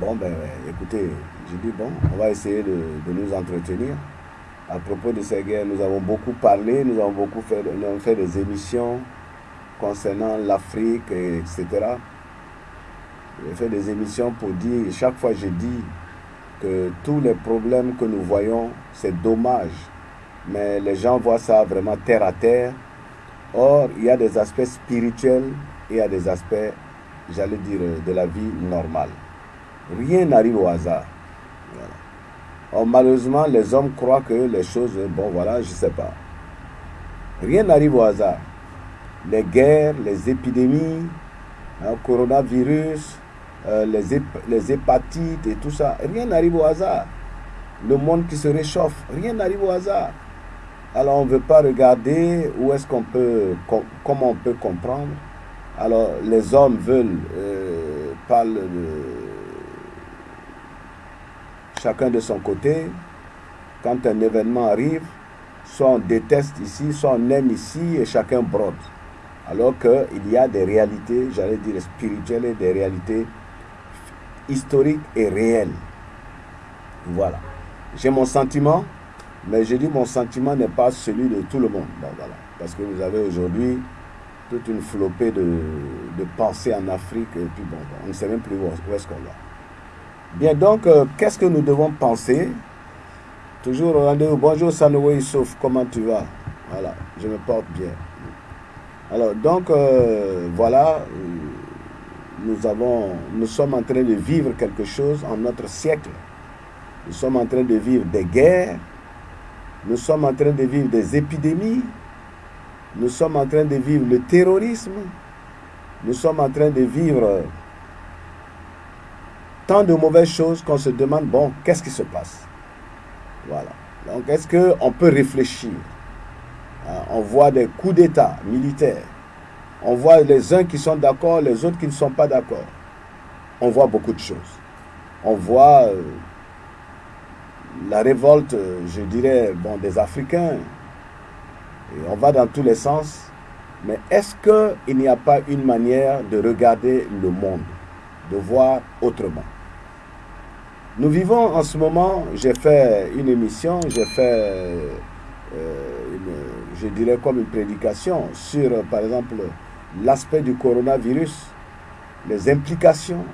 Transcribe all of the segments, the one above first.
Bon, ben, écoutez, j'ai dit, bon, on va essayer de, nous entretenir. À propos de ces guerres, nous avons beaucoup parlé, nous avons beaucoup fait, nous avons fait des émissions concernant l'Afrique, etc. J'ai fait des émissions pour dire, chaque fois je dis que tous les problèmes que nous voyons, c'est dommage. Mais les gens voient ça vraiment terre à terre. Or, il y a des aspects spirituels et il y a des aspects, j'allais dire, de la vie normale. Rien n'arrive au hasard. Malheureusement, les hommes croient que les choses, bon voilà, je ne sais pas. Rien n'arrive au hasard. Les guerres, les épidémies, le hein, coronavirus, euh, les, hépatites et tout ça, rien n'arrive au hasard. Le monde qui se réchauffe, rien n'arrive au hasard. Alors on ne veut pas regarder où est-ce qu'on peut, comment on peut comprendre. Alors les hommes veulent, euh, parler de chacun de son côté. Quand un événement arrive, soit on déteste ici, soit on aime ici et chacun brode. Alors qu'il y a des réalités, j'allais dire spirituelles et des réalités historiques et réelles. Voilà. J'ai mon sentiment, mais je dis mon sentiment n'est pas celui de tout le monde. voilà. Parce que vous avez aujourd'hui toute une flopée de, de, pensées en Afrique et puis bon, on ne sait même plus où, est-ce qu'on va. Bien, donc, euh, qu'est-ce que nous devons penser? Toujours au rendez-vous. Bonjour Sanoui Souf, comment tu vas? Voilà, je me porte bien. Alors, donc, euh, voilà, nous, avons, nous sommes en train de vivre quelque chose en notre siècle. Nous sommes en train de vivre des guerres, nous sommes en train de vivre des épidémies, nous sommes en train de vivre le terrorisme, nous sommes en train de vivre tant de mauvaises choses qu'on se demande, bon, qu'est-ce qui se passe? Voilà. Donc, est-ce qu'on peut réfléchir? Hein, on voit des coups d'État militaires. On voit les uns qui sont d'accord, les autres qui ne sont pas d'accord. On voit beaucoup de choses. On voit euh, la révolte, je dirais, bon, des Africains. Et on va dans tous les sens. Mais est-ce qu'il n'y a pas une manière de regarder le monde, de voir autrement? Nous vivons en ce moment, j'ai fait une émission, j'ai fait euh, je dirais comme une prédication sur, par exemple, l'aspect du coronavirus, les implications,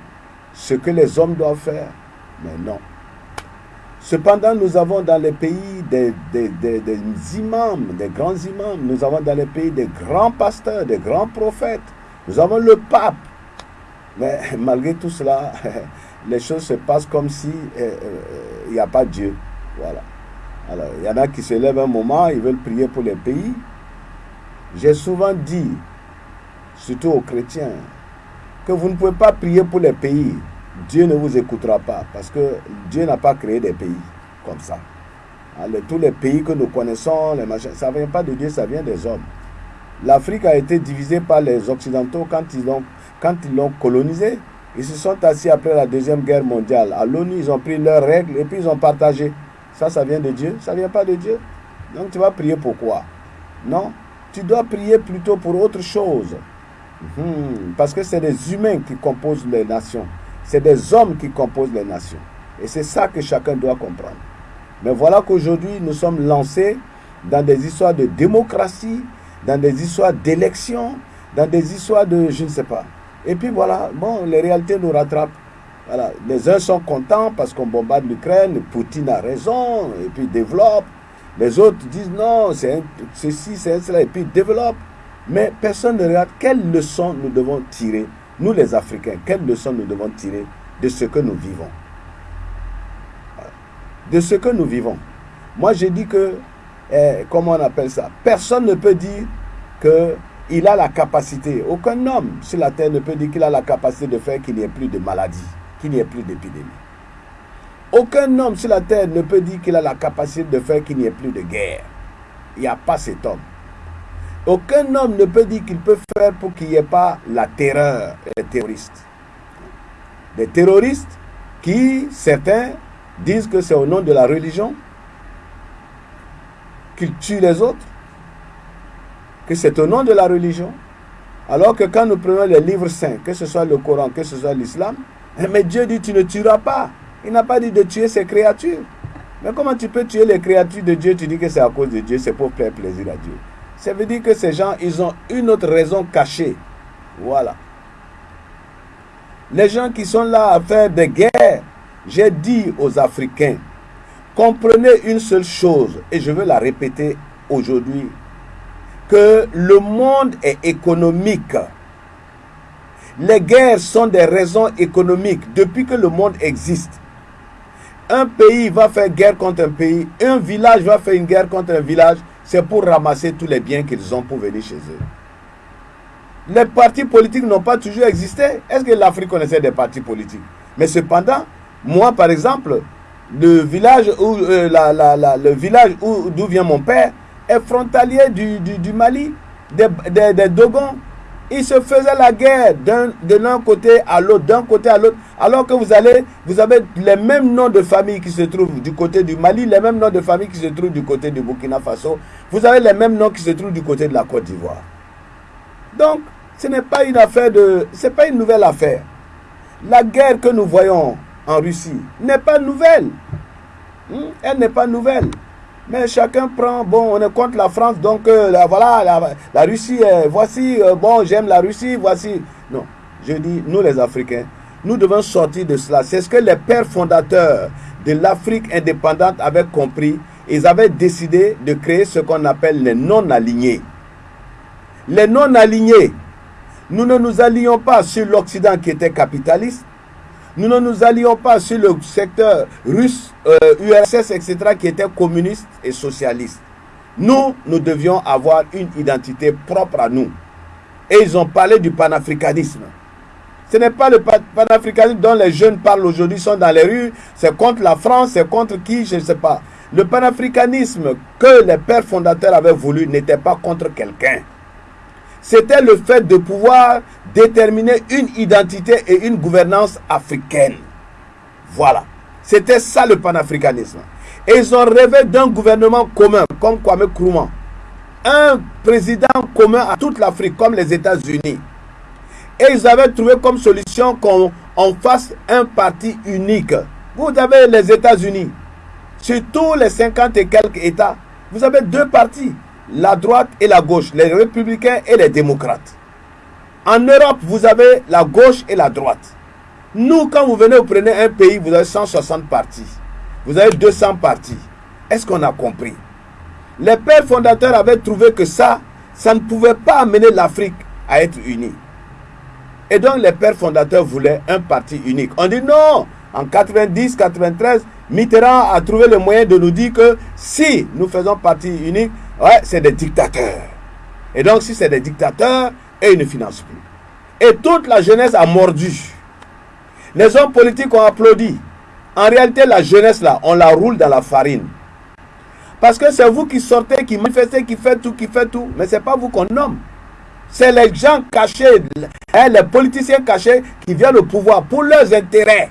ce que les hommes doivent faire. Mais non. Cependant, nous avons dans les pays des, des, imams, des grands imams, nous avons dans les pays des grands pasteurs, des grands prophètes, nous avons le pape. Mais malgré tout cela, les choses se passent comme si euh, euh, il n'y a pas Dieu. Voilà. Alors, il y en a qui se lèvent un moment, ils veulent prier pour les pays. J'ai souvent dit, surtout aux chrétiens, que vous ne pouvez pas prier pour les pays. Dieu ne vous écoutera pas parce que Dieu n'a pas créé des pays comme ça. Alors, tous les pays que nous connaissons, les ça ne vient pas de Dieu, ça vient des hommes. L'Afrique a été divisée par les Occidentaux quand ils l'ont quand ils se sont assis après la Deuxième Guerre mondiale. À l'ONU, ils ont pris leurs règles et puis ils ont partagé. Ça, ça vient de Dieu Ça vient pas de Dieu Donc tu vas prier pour quoi? Non, tu dois prier plutôt pour autre chose. Hmm, parce que c'est des humains qui composent les nations. C'est des hommes qui composent les nations. Et c'est ça que chacun doit comprendre. Mais voilà qu'aujourd'hui, nous sommes lancés dans des histoires de démocratie, dans des histoires d'élection, dans des histoires de je ne sais pas. Et puis voilà, bon, les réalités nous rattrapent. Les uns sont contents parce qu'on bombarde l'Ukraine, Poutine a raison, et puis développe. Les autres disent non, c'est ceci, c'est cela, et puis développe. Mais personne ne regarde quelles leçons nous devons tirer, nous les Africains, quelles leçons nous devons tirer de ce que nous vivons. De ce que nous vivons. Moi, je dis que, eh, comment on appelle ça? Personne ne peut dire qu'il a la capacité, aucun homme sur la terre ne peut dire qu'il a la capacité de faire qu'il n'y ait plus de maladies qu'il n'y ait plus d'épidémie. Aucun homme sur la terre ne peut dire qu'il a la capacité de faire qu'il n'y ait plus de guerre. Il n'y a pas cet homme. Aucun homme ne peut dire qu'il peut faire pour qu'il n'y ait pas la terreur des terroristes. Des terroristes qui, certains, disent que c'est au nom de la religion qu'ils tuent les autres, que c'est au nom de la religion. Alors que quand nous prenons les livres saints, que ce soit le Coran, que ce soit l'islam, Mais Dieu dit, tu ne tueras pas. Il n'a pas dit de tuer ses créatures. Mais comment tu peux tuer les créatures de Dieu? Tu dis que c'est à cause de Dieu, c'est pour faire plaisir à Dieu. Ça veut dire que ces gens, ils ont une autre raison cachée. Voilà. Les gens qui sont là à faire des guerres, j'ai dit aux Africains, comprenez une seule chose, et je veux la répéter aujourd'hui, que le monde est économique. Les guerres sont des raisons économiques depuis que le monde existe. Un pays va faire guerre contre un pays, un village va faire une guerre contre un village, c'est pour ramasser tous les biens qu'ils ont pour venir chez eux. Les partis politiques n'ont pas toujours existé. Est-ce que l'Afrique connaissait des partis politiques? Mais cependant, moi par exemple, le village où, euh, le village d'où vient mon père, frontalier du, Mali, des, Dogons. Ils se faisaient la guerre de l'un côté à l'autre, d'un côté à l'autre. Alors que vous allez, vous avez les mêmes noms de famille qui se trouvent du côté du Mali, les mêmes noms de famille qui se trouvent du côté du Burkina Faso. Vous avez les mêmes noms qui se trouvent du côté de la Côte d'Ivoire. Donc, ce n'est pas une affaire de, c'est pas une nouvelle affaire. La guerre que nous voyons en Russie n'est pas nouvelle. Hmm? Elle n'est pas nouvelle. Mais chacun prend, bon, on est contre la France, donc euh, voilà, la, Russie, voici, euh, bon, j'aime la Russie, voici. Non, je dis, nous les Africains, nous devons sortir de cela. C'est ce que les pères fondateurs de l'Afrique indépendante avaient compris. Ils avaient décidé de créer ce qu'on appelle les non-alignés. Les non-alignés, nous ne nous allions pas sur l'Occident qui était capitaliste, nous ne nous allions pas sur le secteur russe, URSS, euh, etc., qui était communiste et socialiste. Nous, nous devions avoir une identité propre à nous. Et ils ont parlé du panafricanisme. Ce n'est pas le panafricanisme dont les jeunes parlent aujourd'hui, sont dans les rues. C'est contre la France, c'est contre qui, je ne sais pas. Le panafricanisme que les pères fondateurs avaient voulu n'était pas contre quelqu'un c'était le fait de pouvoir déterminer une identité et une gouvernance africaine. Voilà. C'était ça le panafricanisme. Et ils ont rêvé d'un gouvernement commun, comme Kwame Nkrumah. Un président commun à toute l'Afrique, comme les États-Unis. Et ils avaient trouvé comme solution qu'on fasse un parti unique. Vous avez les États-Unis. Sur tous les 50 et quelques États, vous avez deux partis la droite et la gauche, les républicains et les démocrates. En Europe, vous avez la gauche et la droite. Nous, quand vous venez, vous prenez un pays, vous avez 160 partis. Vous avez 200 partis. Est-ce qu'on a compris? Les pères fondateurs avaient trouvé que ça, ça ne pouvait pas amener l'Afrique à être unie. Et donc les pères fondateurs voulaient un parti unique. On dit non, en 90, 93, Mitterrand a trouvé le moyen de nous dire que si nous faisons parti unique, Ouais, c'est des dictateurs. Et donc, si c'est des dictateurs, ils ne financent plus. Et toute la jeunesse a mordu. Les hommes politiques ont applaudi. En réalité, la jeunesse, là, on la roule dans la farine. Parce que c'est vous qui sortez, qui manifestez, qui faites tout, qui faites tout. Mais ce n'est pas vous qu'on nomme. C'est les gens cachés, hein, les politiciens cachés qui viennent au pouvoir pour leurs intérêts.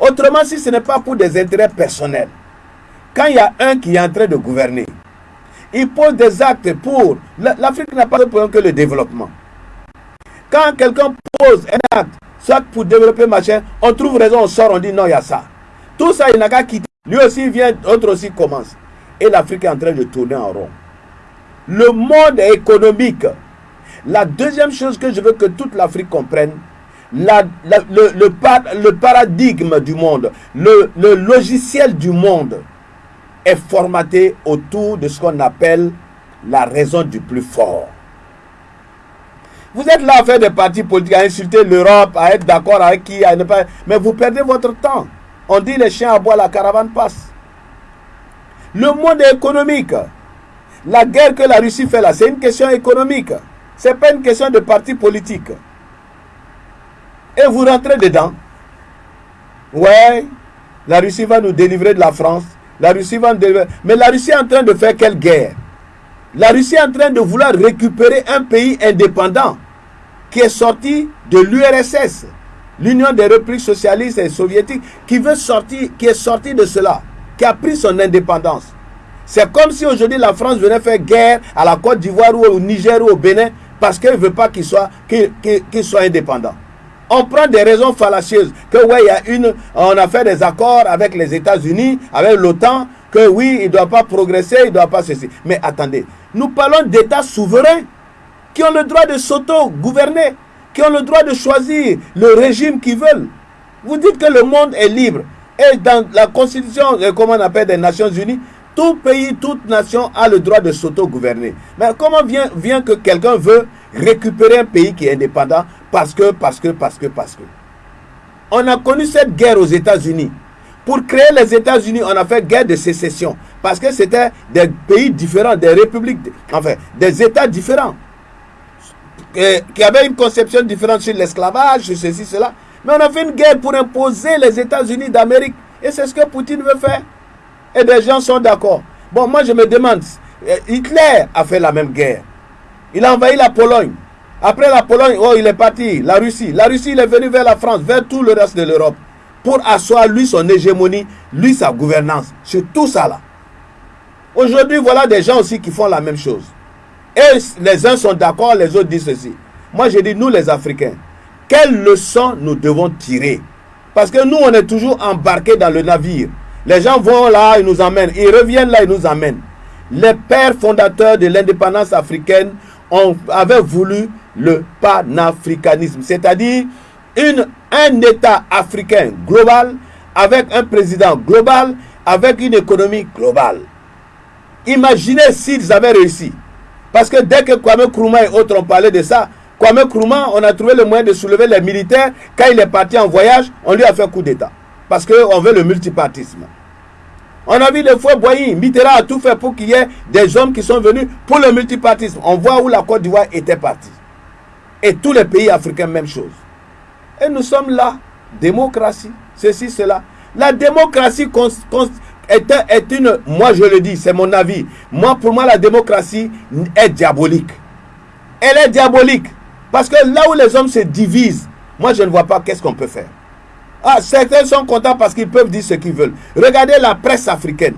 Autrement, si ce n'est pas pour des intérêts personnels, quand il y a un qui est en train de gouverner, il pose des actes pour... L'Afrique n'a pas de problème que le développement. Quand quelqu'un pose un acte, soit pour développer machin, on trouve raison, on sort, on dit non, il y a ça. Tout ça, il n'a qu'à quitter. Lui aussi vient, autre aussi commence. Et l'Afrique est en train de tourner en rond. Le monde économique. La deuxième chose que je veux que toute l'Afrique comprenne, le, paradigme du monde, le logiciel du monde, est formaté autour de ce qu'on appelle la raison du plus fort. Vous êtes là à faire des partis politiques, à insulter l'Europe, à être d'accord avec qui, mais vous perdez votre temps. On dit les chiens à bois, la caravane passe. Le monde économique. La guerre que la Russie fait là, c'est une question économique. Ce n'est pas une question de parti politique. Et vous rentrez dedans. Ouais, la Russie va nous délivrer de la France. La Russie va Mais la Russie est en train de faire quelle guerre? La Russie est en train de vouloir récupérer un pays indépendant qui est sorti de l'URSS, l'Union des républiques socialistes et soviétiques, qui veut sortir, qui est sorti de cela, qui a pris son indépendance. C'est comme si aujourd'hui la France venait faire guerre à la Côte d'Ivoire ou au Niger ou au Bénin parce qu'elle ne veut pas qu'il soit, qu'il soit indépendant. On prend des raisons fallacieuses. Que ouais, il y a une, on a fait des accords avec les États-Unis, avec l'OTAN, que oui, il ne doit pas progresser, il ne doit pas cesser. Mais attendez, nous parlons d'États souverains qui ont le droit de s'auto-gouverner, qui ont le droit de choisir le régime qu'ils veulent. Vous dites que le monde est libre. Et dans la constitution, euh, comment on appelle, des Nations Unies, tout pays, toute nation a le droit de s'auto-gouverner. Mais comment vient, vient que quelqu'un veut récupérer un pays qui est indépendant parce que, parce que, parce que, parce que. On a connu cette guerre aux États-Unis. Pour créer les États-Unis, on a fait guerre de sécession. Parce que c'était des pays différents, des républiques, enfin, des États différents. Qui avaient une conception différente sur l'esclavage, sur ceci, cela. Mais on a fait une guerre pour imposer les États-Unis d'Amérique. Et c'est ce que Poutine veut faire. Et des gens sont d'accord. Bon, moi je me demande, euh, Hitler a fait la même guerre. Il a envahi la Pologne. Après la Pologne, oh, il est parti. La Russie. La Russie, il est venu vers la France, vers tout le reste de l'Europe. Pour asseoir, lui, son hégémonie, lui, sa gouvernance. Sur tout ça, là. Aujourd'hui, voilà des gens aussi qui font la même chose. Et les uns sont d'accord, les autres disent ceci. Moi, je dis, nous, les Africains, quelles leçons nous devons tirer? Parce que nous, on est toujours embarqués dans le navire. Les gens vont là, ils nous emmènent. Ils reviennent là, ils nous amènent. Les pères fondateurs de l'indépendance africaine ont, avaient voulu le panafricanisme, c'est-à-dire un État africain global avec un président global, avec une économie globale. Imaginez s'ils avaient réussi. Parce que dès que Kwame Nkrumah et autres ont parlé de ça, Kwame Nkrumah, on a trouvé le moyen de soulever les militaires. Quand il est parti en voyage, on lui a fait coup d'État. Parce qu'on veut le multipartisme. On a vu les fois Boyi, Mitterrand a tout fait pour qu'il y ait des hommes qui sont venus pour le multipartisme. On voit où la Côte d'Ivoire était partie. Et tous les pays africains, même chose. Et nous sommes là, démocratie, ceci, cela. La démocratie est, est une, moi je le dis, c'est mon avis. Moi, pour moi, la démocratie est diabolique. Elle est diabolique. Parce que là où les hommes se divisent, moi je ne vois pas qu'est-ce qu'on peut faire. Ah, certains sont contents parce qu'ils peuvent dire ce qu'ils veulent. Regardez la presse africaine.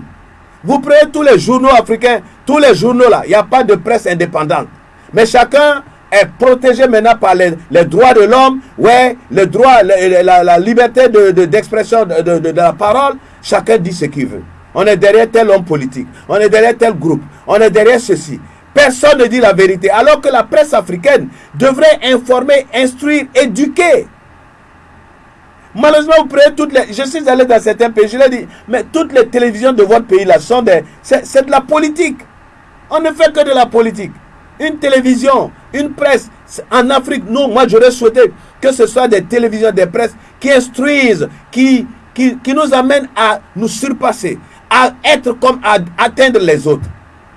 Vous prenez tous les journaux africains, tous les journaux là, il n'y a pas de presse indépendante. Mais chacun est protégé maintenant par les, droits de l'homme, ouais, le droit, la, liberté d'expression de, de, de, la parole. Chacun dit ce qu'il veut. On est derrière tel homme politique, on est derrière tel groupe, on est derrière ceci. Personne ne dit la vérité. Alors que la presse africaine devrait informer, instruire, éduquer. Malheureusement, vous prenez toutes les. Je suis allé dans certains pays, je l'ai dit, mais toutes les télévisions de votre pays là sont des. C'est de la politique. On ne fait que de la politique. Une télévision, une presse. En Afrique, non, moi j'aurais souhaité que ce soit des télévisions, des presses qui instruisent, qui, qui, qui nous amènent à nous surpasser, à être comme, à atteindre les autres.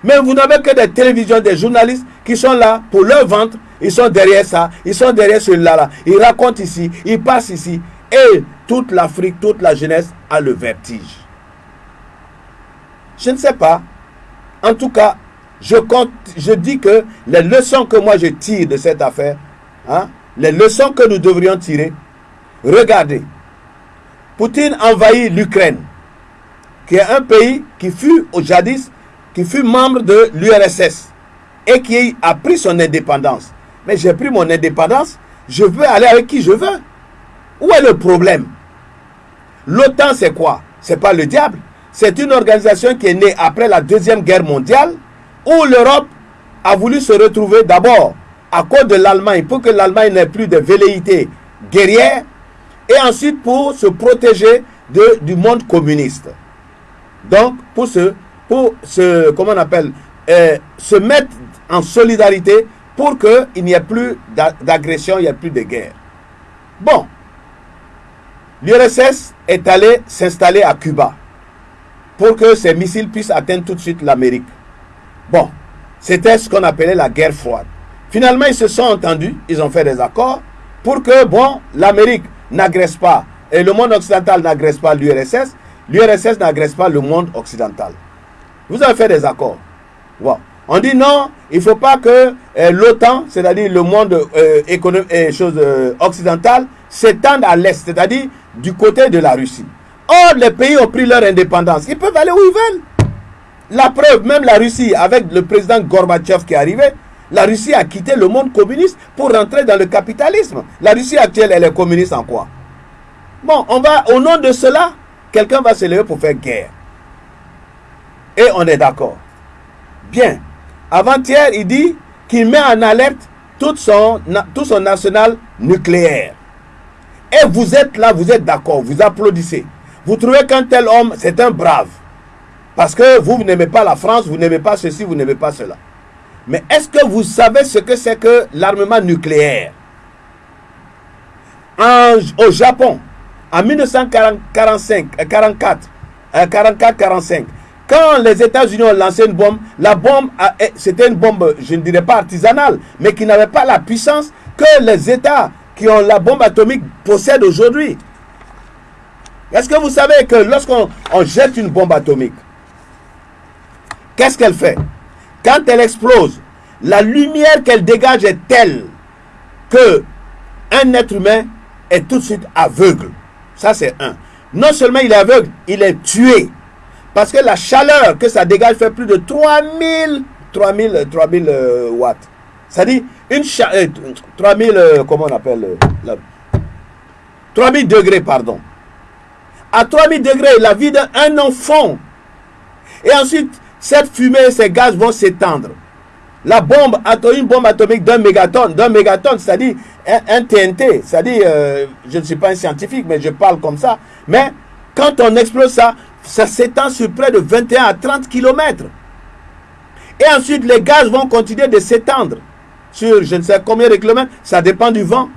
Mais vous n'avez que des télévisions, des journalistes qui sont là pour leur ventre. Ils sont derrière ça, ils sont derrière celui-là. Là. Ils racontent ici, ils passent ici. Et toute l'Afrique, toute la jeunesse a le vertige. Je ne sais pas. En tout cas, je, compte, je dis que les leçons que moi je tire de cette affaire, hein, les leçons que nous devrions tirer, regardez. Poutine envahit l'Ukraine, qui est un pays qui fut au jadis qui fut membre de l'URSS et qui a pris son indépendance. Mais j'ai pris mon indépendance, je veux aller avec qui je veux. Où est le problème? L'OTAN, c'est quoi? C'est pas le diable. C'est une organisation qui est née après la Deuxième Guerre mondiale où l'Europe a voulu se retrouver d'abord à cause de l'Allemagne pour que l'Allemagne n'ait plus de velléités guerrières et ensuite pour se protéger du monde communiste. Donc, pour se pour se, comment on appelle, euh, se mettre en solidarité pour qu'il n'y ait plus d'agression, il n'y ait plus de guerre. Bon, l'URSS est allé s'installer à Cuba pour que ces missiles puissent atteindre tout de suite l'Amérique. Bon, c'était ce qu'on appelait la guerre froide. Finalement, ils se sont entendus, ils ont fait des accords pour que, bon, l'Amérique n'agresse pas et le monde occidental n'agresse pas l'URSS, l'URSS n'agresse pas le monde occidental. Vous avez fait des accords. On dit non, il ne faut pas que euh, l'OTAN, c'est-à-dire le monde euh, économique et choses euh, occidentales, s'étende à l'est, c'est-à-dire du côté de la Russie. Or, les pays ont pris leur indépendance. Ils peuvent aller où ils veulent. La preuve, même la Russie, avec le président Gorbatchev qui est arrivé, La Russie a quitté le monde communiste pour rentrer dans le capitalisme. La Russie actuelle, elle est communiste en quoi? Bon, on va, au nom de cela, quelqu'un va se lever pour faire guerre. Et on est d'accord. Bien. Avant-hier, il dit qu'il met en alerte tout son, tout son arsenal nucléaire. Et vous êtes là, vous êtes d'accord, vous applaudissez. Vous trouvez qu'un tel homme, c'est un brave. Parce que vous, n'aimez pas la France, vous n'aimez pas ceci, vous n'aimez pas cela. Mais est-ce que vous savez ce que c'est que l'armement nucléaire? Au Japon, en 1945, 44, 44, 45, quand les États-Unis ont lancé une bombe, la bombe, c'était une bombe, je ne dirais pas artisanale, mais qui n'avait pas la puissance que les États qui ont la bombe atomique possèdent aujourd'hui. Est-ce que vous savez que lorsqu'on jette une bombe atomique, qu'est-ce qu'elle fait? Quand elle explose, la lumière qu'elle dégage est telle que un être humain est tout de suite aveugle. Ça, c'est un. Non seulement il est aveugle, il est tué. Parce que la chaleur que ça dégage fait plus de 3000, 3000, 3000 watts. C'est-à-dire, une chaleur, 3000, euh, comment on appelle 3000 euh, degrés, pardon. À 3000 degrés, la vie d'un enfant. Et ensuite, cette fumée, ces gaz vont s'étendre. La bombe, une bombe atomique d'un mégatonne, d'un mégatonne, c'est-à-dire un, TNT, c'est-à-dire, euh, je ne suis pas un scientifique, mais je parle comme ça. Mais quand on explose ça, ça s'étend sur près de 21 à 30 km. Et ensuite, les gaz vont continuer de s'étendre sur je ne sais combien de kilomètres, ça dépend du vent.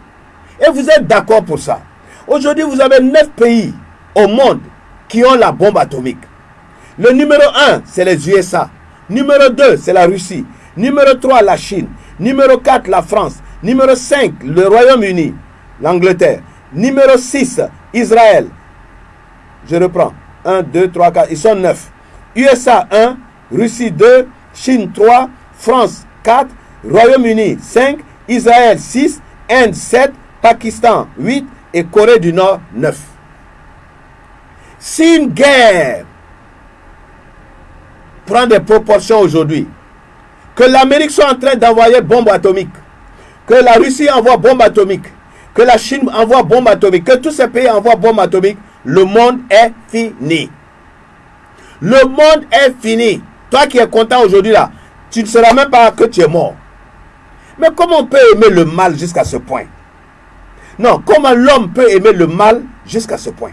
Et vous êtes d'accord pour ça. Aujourd'hui, vous avez 9 pays au monde qui ont la bombe atomique. Le numéro 1, c'est les USA. Numéro 2, c'est la Russie. Numéro 3, la Chine. Numéro 4, la France. Numéro 5, le Royaume-Uni, l'Angleterre. Numéro 6, Israël. Je reprends. 1, 2, 3, 4. Ils sont 9. USA 1, Russie 2, Chine 3, France 4, Royaume-Uni 5, Israël 6, Inde 7, Pakistan 8 et Corée du Nord 9. Si une guerre prend des proportions aujourd'hui, que l'Amérique soit en train d'envoyer bombes atomiques, que la Russie envoie bombes atomiques, que la Chine envoie bombes atomiques, que tous ces pays envoient bombes atomiques, le monde est fini. Le monde est fini. Toi qui es content aujourd'hui là, tu ne sauras même pas que tu es mort. Mais comment on peut aimer le mal jusqu'à ce point? Non, comment l'homme peut aimer le mal jusqu'à ce point?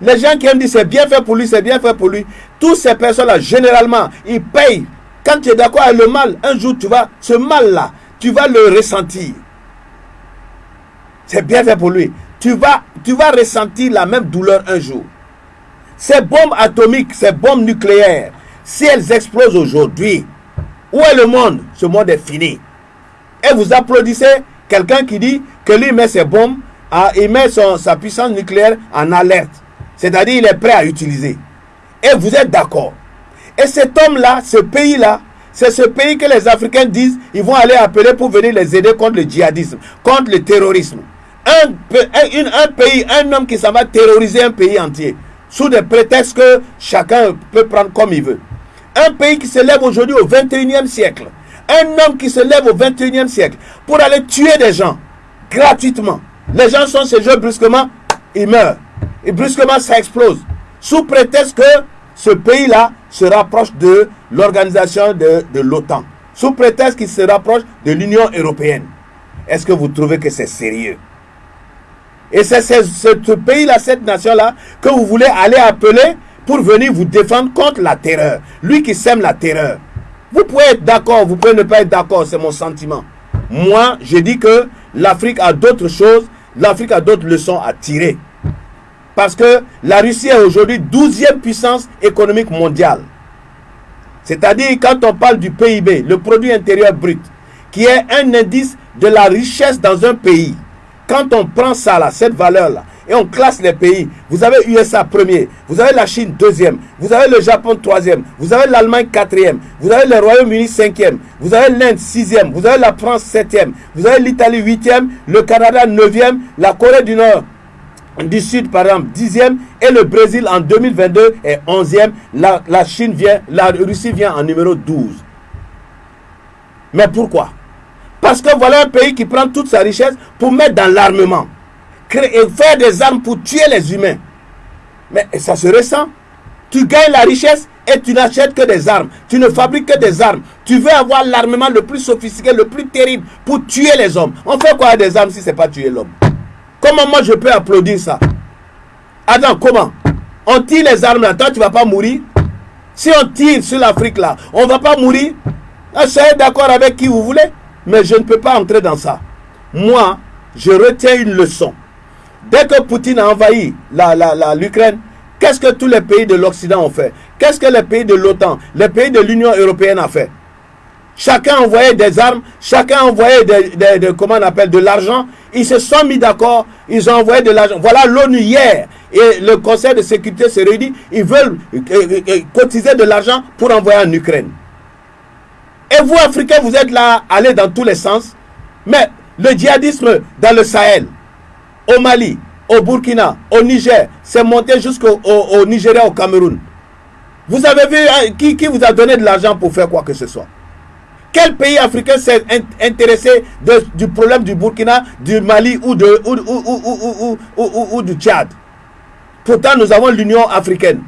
Les gens qui aiment dire c'est bien fait pour lui, c'est bien fait pour lui. Toutes ces personnes-là, généralement, ils payent. Quand tu es d'accord avec le mal, un jour tu vas, ce mal-là, tu vas le ressentir. C'est bien fait pour lui. Tu vas ressentir la même douleur un jour. Ces bombes atomiques, ces bombes nucléaires, si elles explosent aujourd'hui, où est le monde? Ce monde est fini. Et vous applaudissez quelqu'un qui dit que lui met ses bombes, il met son, sa puissance nucléaire en alerte. C'est-à-dire il est prêt à utiliser. Et vous êtes d'accord. Et cet homme-là, ce pays-là, c'est ce pays que les Africains disent, ils vont aller appeler pour venir les aider contre le djihadisme, contre le terrorisme. Un, un pays, un homme qui s'en va terroriser un pays entier, sous des prétextes que chacun peut prendre comme il veut. Un pays qui se lève aujourd'hui au 21e siècle, un homme qui se lève au 21e siècle pour aller tuer des gens gratuitement. Les gens sont ces jeux brusquement, ils meurent. Et brusquement, ça explose. Sous prétexte que ce pays-là se rapproche de l'organisation de, de l'OTAN. Sous prétexte qu'il se rapproche de l'Union européenne. Est-ce que vous trouvez que c'est sérieux? Et c'est ce pays-là, cette nation-là, que vous voulez aller appeler pour venir vous défendre contre la terreur. Lui qui sème la terreur. Vous pouvez être d'accord, vous pouvez ne pas être d'accord, c'est mon sentiment. Moi, je dis que l'Afrique a d'autres choses, l'Afrique a d'autres leçons à tirer. Parce que la Russie est aujourd'hui 12e puissance économique mondiale. C'est-à-dire quand on parle du PIB, le produit intérieur brut, qui est un indice de la richesse dans un pays. Quand on prend ça là, cette valeur là, et on classe les pays. Vous avez USA premier, vous avez la Chine deuxième, vous avez le Japon troisième, vous avez l'Allemagne quatrième, vous avez le Royaume-Uni cinquième, vous avez l'Inde sixième, vous avez la France septième, vous avez l'Italie huitième, le Canada neuvième, la Corée du Nord du Sud, par exemple, dixième, et le Brésil en 2022 est onzième. La, la Chine vient, la Russie vient en numéro 12. Mais pourquoi? Parce que voilà un pays qui prend toute sa richesse pour mettre dans l'armement. Et faire des armes pour tuer les humains. Mais ça se ressent. Tu gagnes la richesse et tu n'achètes que des armes. Tu ne fabriques que des armes. Tu veux avoir l'armement le plus sophistiqué, le plus terrible pour tuer les hommes. On fait quoi des armes si ce n'est pas tuer l'homme? Comment moi je peux applaudir ça? Attends, comment? On tire les armes là, toi tu ne vas pas mourir Si on tire sur l'Afrique là, on ne va pas mourir ah, Soyez d'accord avec qui vous voulez, mais je ne peux pas entrer dans ça. Moi, je retiens une leçon. Dès que Poutine a envahi l'Ukraine, qu'est-ce que tous les pays de l'Occident ont fait? Qu'est-ce que les pays de l'OTAN, les pays de l'Union européenne ont fait? Chacun envoyait des armes, chacun envoyait de, comment on appelle, de l'argent. Ils se sont mis d'accord, ils ont envoyé de l'argent. Voilà l'ONU hier et le Conseil de sécurité se réunit. Ils veulent euh, euh, euh, cotiser de l'argent pour envoyer en Ukraine. Et vous, Africains, vous êtes là, allez dans tous les sens. Mais le djihadisme dans le Sahel, au Mali, au Burkina, au Niger, c'est monté jusqu'au au, Nigeria, au Cameroun. Vous avez vu hein, qui, qui vous a donné de l'argent pour faire quoi que ce soit? Quel pays africain s'est intéressé du problème du Burkina, du Mali ou, de, ou, du Tchad? Pourtant, nous avons l'Union africaine.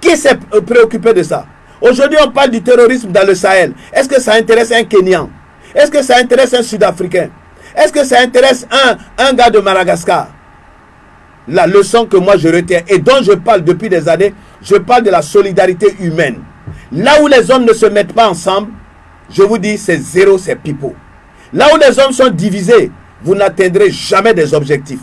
Qui s'est préoccupé de ça? Aujourd'hui, on parle du terrorisme dans le Sahel. Est-ce que ça intéresse un Kenyan? Est-ce que ça intéresse un Sud-Africain? Est-ce que ça intéresse un, un gars de Madagascar? La leçon que moi je retiens et dont je parle depuis des années, je parle de la solidarité humaine. Là où les hommes ne se mettent pas ensemble, je vous dis, c'est zéro, c'est pipeau. Là où les hommes sont divisés, vous n'atteindrez jamais des objectifs.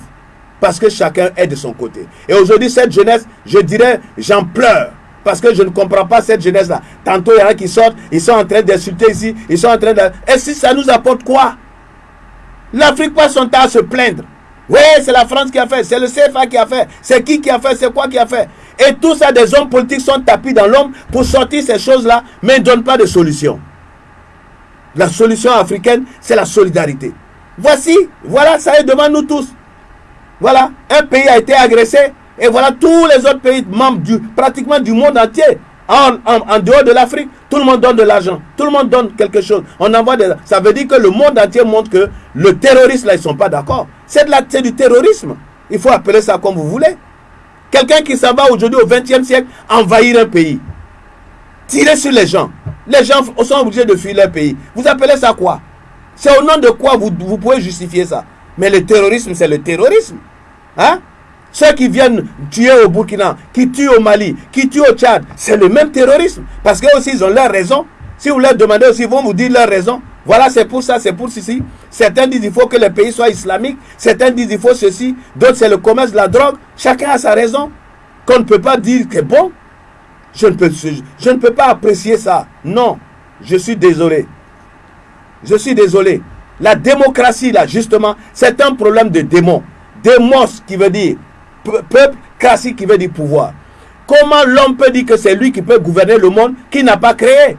Parce que chacun est de son côté. Et aujourd'hui, cette jeunesse, je dirais, j'en pleure. Parce que je ne comprends pas cette jeunesse-là. Tantôt, il y en a qui sortent, ils sont en train d'insulter ici, ils sont en train de... Et si ça nous apporte quoi? L'Afrique passe son temps à se plaindre. Oui, c'est la France qui a fait, c'est le CFA qui a fait, c'est qui qui a fait, c'est quoi qui a fait. Et tout ça, des hommes politiques sont tapis dans l'homme pour sortir ces choses-là, mais ne donnent pas de solution. La solution africaine, c'est la solidarité. Voici, voilà, ça est devant nous tous. Voilà, un pays a été agressé et voilà tous les autres pays membres pratiquement du monde entier. En, en, dehors de l'Afrique, tout le monde donne de l'argent. Tout le monde donne quelque chose. On envoie des, ça veut dire que le monde entier montre que le terrorisme, là, ils ne sont pas d'accord. C'est du terrorisme. Il faut appeler ça comme vous voulez. Quelqu'un qui s'en va aujourd'hui au XXe siècle envahir un pays. Tirer sur les gens. Les gens sont obligés de fuir leur pays. Vous appelez ça quoi? C'est au nom de quoi vous, vous pouvez justifier ça? Mais le terrorisme, c'est le terrorisme. Hein? Ceux qui viennent tuer au Burkina, qui tuent au Mali, qui tuent au Tchad, c'est le même terrorisme. Parce qu'eux aussi, ils ont leur raison. Si vous leur demandez aussi, ils vont vous dire leur raison. Voilà, c'est pour ça, c'est pour ceci. Certains disent qu'il faut que le pays soit islamique. Certains disent qu'il faut ceci. D'autres, c'est le commerce la drogue. Chacun a sa raison. Qu'on ne peut pas dire que bon, je ne, peux, je ne peux pas apprécier ça. Non, je suis désolé. Je suis désolé. La démocratie, là, justement, c'est un problème de démon. Démos qui veut dire peuple, cratie qui veut dire pouvoir. Comment l'homme peut dire que c'est lui qui peut gouverner le monde qui n'a pas créé?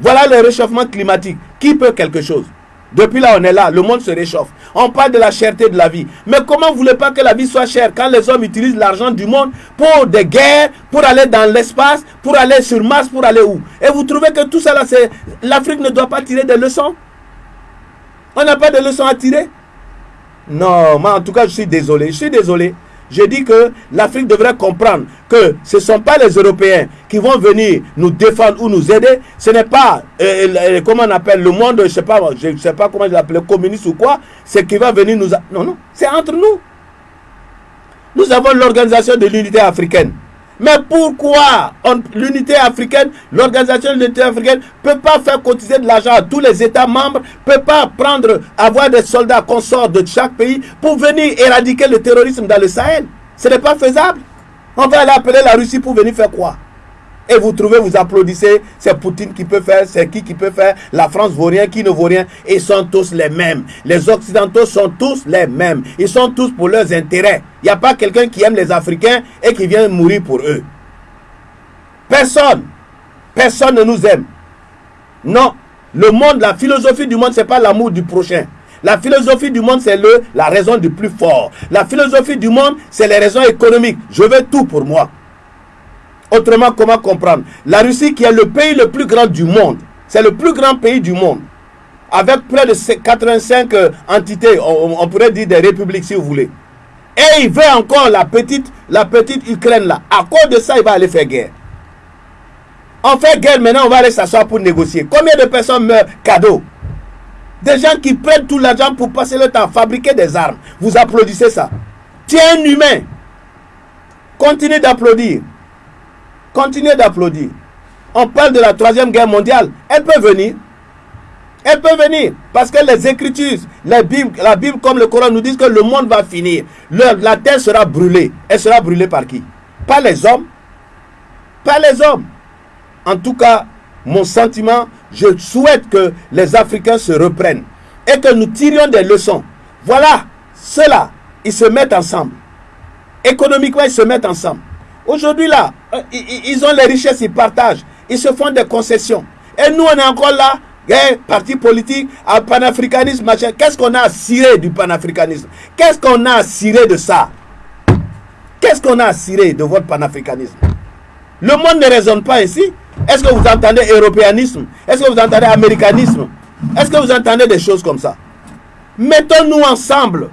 Voilà le réchauffement climatique. Qui peut quelque chose? Depuis là, on est là, le monde se réchauffe. On parle de la cherté de la vie. Mais comment vous voulez pas que la vie soit chère quand les hommes utilisent l'argent du monde pour des guerres, pour aller dans l'espace, pour aller sur Mars, pour aller où? Et vous trouvez que tout ça. L'Afrique ne doit pas tirer des leçons? On n'a pas de leçons à tirer? Non, moi en tout cas, je suis désolé. Je suis désolé. Je dis que l'Afrique devrait comprendre que ce ne sont pas les Européens qui vont venir nous défendre ou nous aider. Ce n'est pas, euh, euh, comment le monde, je ne sais, pas, je sais pas comment je l'appelle, communiste ou quoi. C'est qui va venir nous... Non, non, c'est entre nous. Nous avons l'organisation de l'unité africaine. Mais pourquoi l'unité africaine, l'organisation de l'unité africaine ne peut pas faire cotiser de l'argent à tous les États membres, ne peut pas prendre, avoir des soldats consorts de chaque pays pour venir éradiquer le terrorisme dans le Sahel? Ce n'est pas faisable. On va aller appeler la Russie pour venir faire quoi? Et vous trouvez, vous applaudissez, c'est Poutine qui peut faire, c'est qui qui peut faire, la France vaut rien, qui ne vaut rien. Ils sont tous les mêmes. Les Occidentaux sont tous les mêmes. Ils sont tous pour leurs intérêts. Il n'y a pas quelqu'un qui aime les Africains et qui vient mourir pour eux. Personne. Personne ne nous aime. Non. Le monde, la philosophie du monde, ce n'est pas l'amour du prochain. La philosophie du monde, c'est la raison du plus fort. La philosophie du monde, c'est les raisons économiques. Je veux tout pour moi. Autrement, comment comprendre? La Russie qui est le pays le plus grand du monde, c'est le plus grand pays du monde. avec près de 85 euh, entités, on, pourrait dire des républiques si vous voulez. Et il veut encore la petite, la petite Ukraine là. À cause de ça, il va aller faire guerre. On fait guerre maintenant, on va aller s'asseoir pour négocier. Combien de personnes meurent cadeau? Des gens qui prennent tout l'argent pour passer le temps à fabriquer des armes. Vous applaudissez ça. Tiens humain. Continuez d'applaudir. Continuez d'applaudir. On parle de la troisième guerre mondiale. Elle peut venir. Elle peut venir. Parce que les Écritures, la Bible, comme le Coran nous disent que le monde va finir. la terre sera brûlée. Elle sera brûlée par qui? Pas les hommes. Pas les hommes. En tout cas, mon sentiment, je souhaite que les Africains se reprennent et que nous tirions des leçons. Voilà, ceux-là, ils se mettent ensemble. Économiquement, ils se mettent ensemble. Aujourd'hui, là, euh, ils ont les richesses, ils partagent. Ils se font des concessions. Et nous, on est encore là, hein, parti politique, à panafricanisme, machin. Qu'est-ce qu'on a à cirer du panafricanisme? Qu'est-ce qu'on a à cirer de ça? Qu'est-ce qu'on a à cirer de votre panafricanisme? Le monde ne raisonne pas ici. Est-ce que vous entendez européanisme? Est-ce que vous entendez américanisme? Est-ce que vous entendez des choses comme ça? Mettons-nous ensemble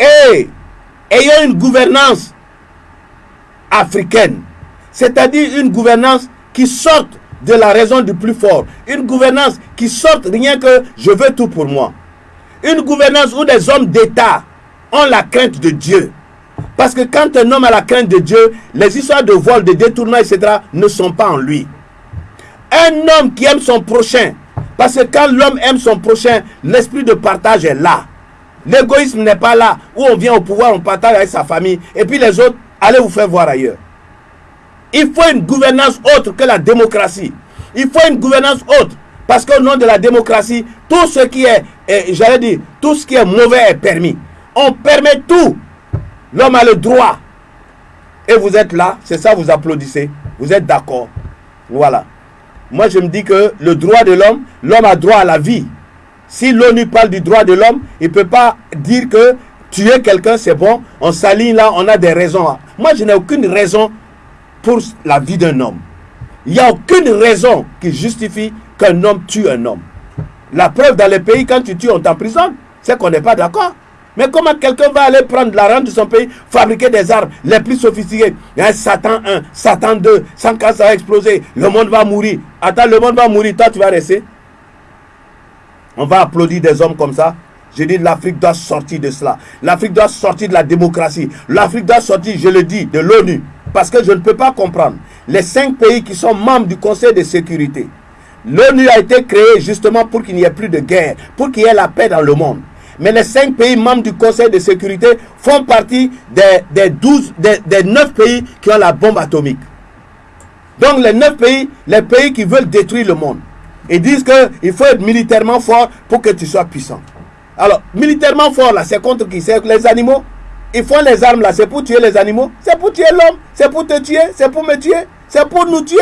et ayons une gouvernance africaine, c'est-à-dire une gouvernance qui sorte de la raison du plus fort. Une gouvernance qui sorte rien que je veux tout pour moi. Une gouvernance où des hommes d'État ont la crainte de Dieu. Parce que quand un homme a la crainte de Dieu, les histoires de vol, de détournement, etc. ne sont pas en lui. Un homme qui aime son prochain, parce que quand l'homme aime son prochain, l'esprit de partage est là. L'égoïsme n'est pas là, où on vient au pouvoir, on partage avec sa famille, et puis les autres, allez vous faire voir ailleurs. Il faut une gouvernance autre que la démocratie. Il faut une gouvernance autre. Parce qu'au nom de la démocratie, tout ce qui est, j'allais dire, tout ce qui est mauvais est permis. On permet tout. L'homme a le droit. Et vous êtes là, c'est ça, vous applaudissez. Vous êtes d'accord. Voilà. Moi, je me dis que le droit de l'homme, l'homme a droit à la vie. Si l'ONU parle du droit de l'homme, il ne peut pas dire que tuer quelqu'un, c'est bon. On s'aligne là, on a des raisons. Moi, je n'ai aucune raison pour la vie d'un homme. Il n'y a aucune raison qui justifie qu'un homme tue un homme. La preuve dans les pays, quand tu tues, on t'emprisonne. C'est qu'on n'est pas d'accord. Mais comment quelqu'un va aller prendre la rente de son pays, fabriquer des armes les plus sophistiquées Il Satan 1, Satan 2, sans cas ça va exploser, le monde va mourir. Attends, le monde va mourir, toi tu vas rester. On va applaudir des hommes comme ça. Je dis l'Afrique doit sortir de cela. L'Afrique doit sortir de la démocratie. L'Afrique doit sortir, je le dis, de l'ONU. Parce que je ne peux pas comprendre. Les cinq pays qui sont membres du Conseil de sécurité. L'ONU a été créée justement pour qu'il n'y ait plus de guerre, pour qu'il y ait la paix dans le monde. Mais les cinq pays membres du Conseil de sécurité font partie des, des, 12, des, des 9 pays qui ont la bombe atomique. Donc les 9 pays, les pays qui veulent détruire le monde. Ils disent qu'il faut être militairement fort pour que tu sois puissant. Alors, militairement fort, là, c'est contre qui? C'est les animaux? Ils font les armes là, c'est pour tuer les animaux, c'est pour tuer l'homme, c'est pour te tuer, c'est pour me tuer, c'est pour nous tuer?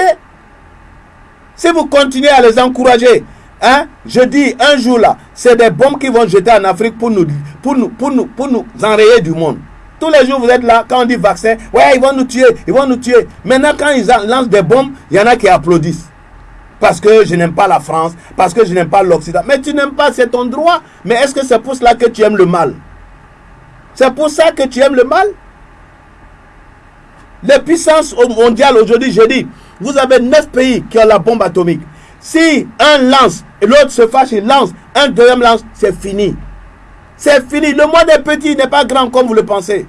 Si vous continuez à les encourager, hein, je dis un jour là, c'est des bombes qui vont jeter en Afrique pour nous, pour nous, pour nous, pour nous enrayer du monde. Tous les jours, vous êtes là, quand on dit vaccin, ouais, ils vont nous tuer, ils vont nous tuer. Maintenant, quand ils lancent des bombes, il y en a qui applaudissent. Parce que je n'aime pas la France, parce que je n'aime pas l'Occident. Mais tu n'aimes pas, c'est ton droit. Mais est-ce que c'est pour cela que tu aimes le mal? C'est pour ça que tu aimes le mal? Les puissances mondiales aujourd'hui, je dis, vous avez neuf pays qui ont la bombe atomique. Si un lance et l'autre se fâche, il lance, un deuxième lance, c'est fini. C'est fini. Le monde est petit, n'est pas grand comme vous le pensez.